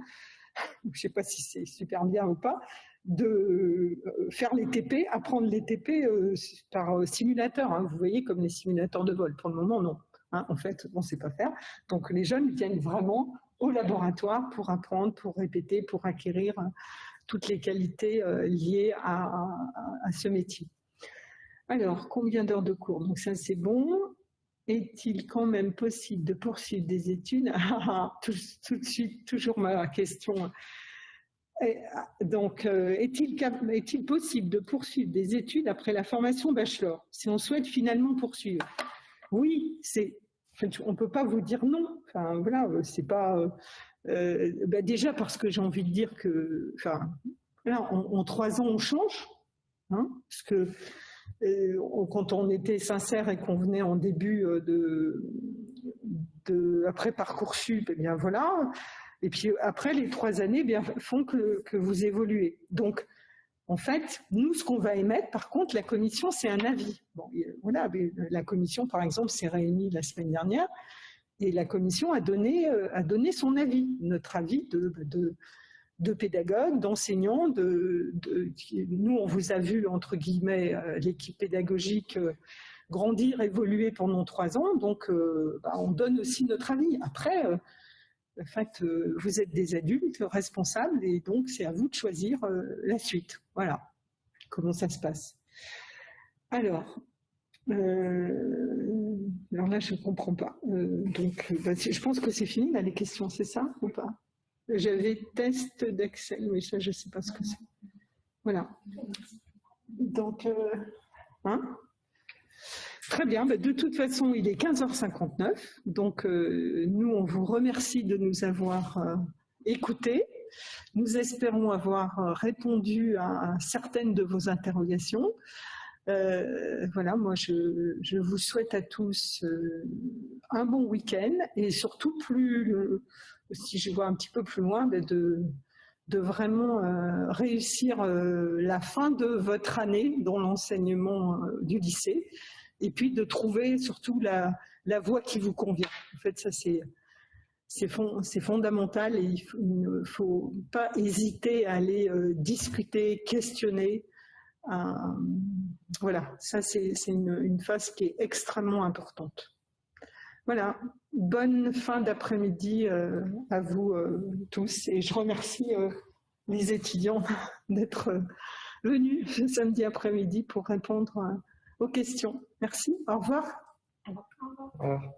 Je ne sais pas si c'est super bien ou pas, de faire les TP, apprendre les TP par simulateur. Hein. Vous voyez, comme les simulateurs de vol. Pour le moment, non. Hein. en fait, on ne sait pas faire. Donc, les jeunes viennent vraiment au laboratoire pour apprendre, pour répéter, pour acquérir euh, toutes les qualités euh, liées à, ce métier. Alors, combien d'heures de cours? Donc ça, c'est bon. Est-il quand même possible de poursuivre des études? Ah, tout, de suite, toujours ma question. donc, euh, est-il possible de poursuivre des études après la formation bachelor, si on souhaite finalement poursuivre? Oui, c'est on ne peut pas vous dire non. Euh. Euh, euh, bah, déjà parce que j'ai envie de dire que, en, trois ans, on change. Hein, parce que quand on était sincère et qu'on venait en début de, après parcoursup, eh bien voilà. Et puis après les trois années, eh bien font que, que vous évoluez. En fait, nous, ce qu'on va émettre, par contre, la commission, c'est un avis. Bon, voilà, la commission, par exemple, s'est réunie la semaine dernière et la commission a donné, euh, a donné son avis, notre avis de, de, de pédagogues, d'enseignants. De, nous, on vous a vu, entre guillemets, euh, l'équipe pédagogique euh, grandir, évoluer pendant trois ans, donc bah, on donne aussi notre avis. Après, en fait, euh, vous êtes des adultes responsables et donc c'est à vous de choisir euh, la suite. Voilà comment ça se passe. Alors, euh, alors là, je ne comprends pas. donc, bah, je pense que c'est fini, là, les questions, c'est ça ou pas? J'avais test d'Excel, mais ça, je ne sais pas ce que c'est. Voilà. Donc, hein? Très bien, bah, de toute façon, il est 15h59, donc euh, nous, on vous remercie de nous avoir euh, écoutés. Nous espérons avoir euh, répondu à certaines de vos interrogations. voilà, moi, je, vous souhaite à tous un bon week-end et surtout, plus, si je vois un petit peu plus loin, bah, de, de vraiment réussir la fin de votre année dans l'enseignement du lycée et puis de trouver surtout la, voie qui vous convient. En fait, ça c'est fondamental et il, ne faut pas hésiter à aller euh, discuter, questionner. Euh, voilà, ça c'est une, phase qui est extrêmement importante. Voilà, bonne fin d'après-midi euh, à vous tous et je remercie les étudiants d'être venus ce samedi après-midi pour répondre aux questions. Merci. Au revoir. Au revoir.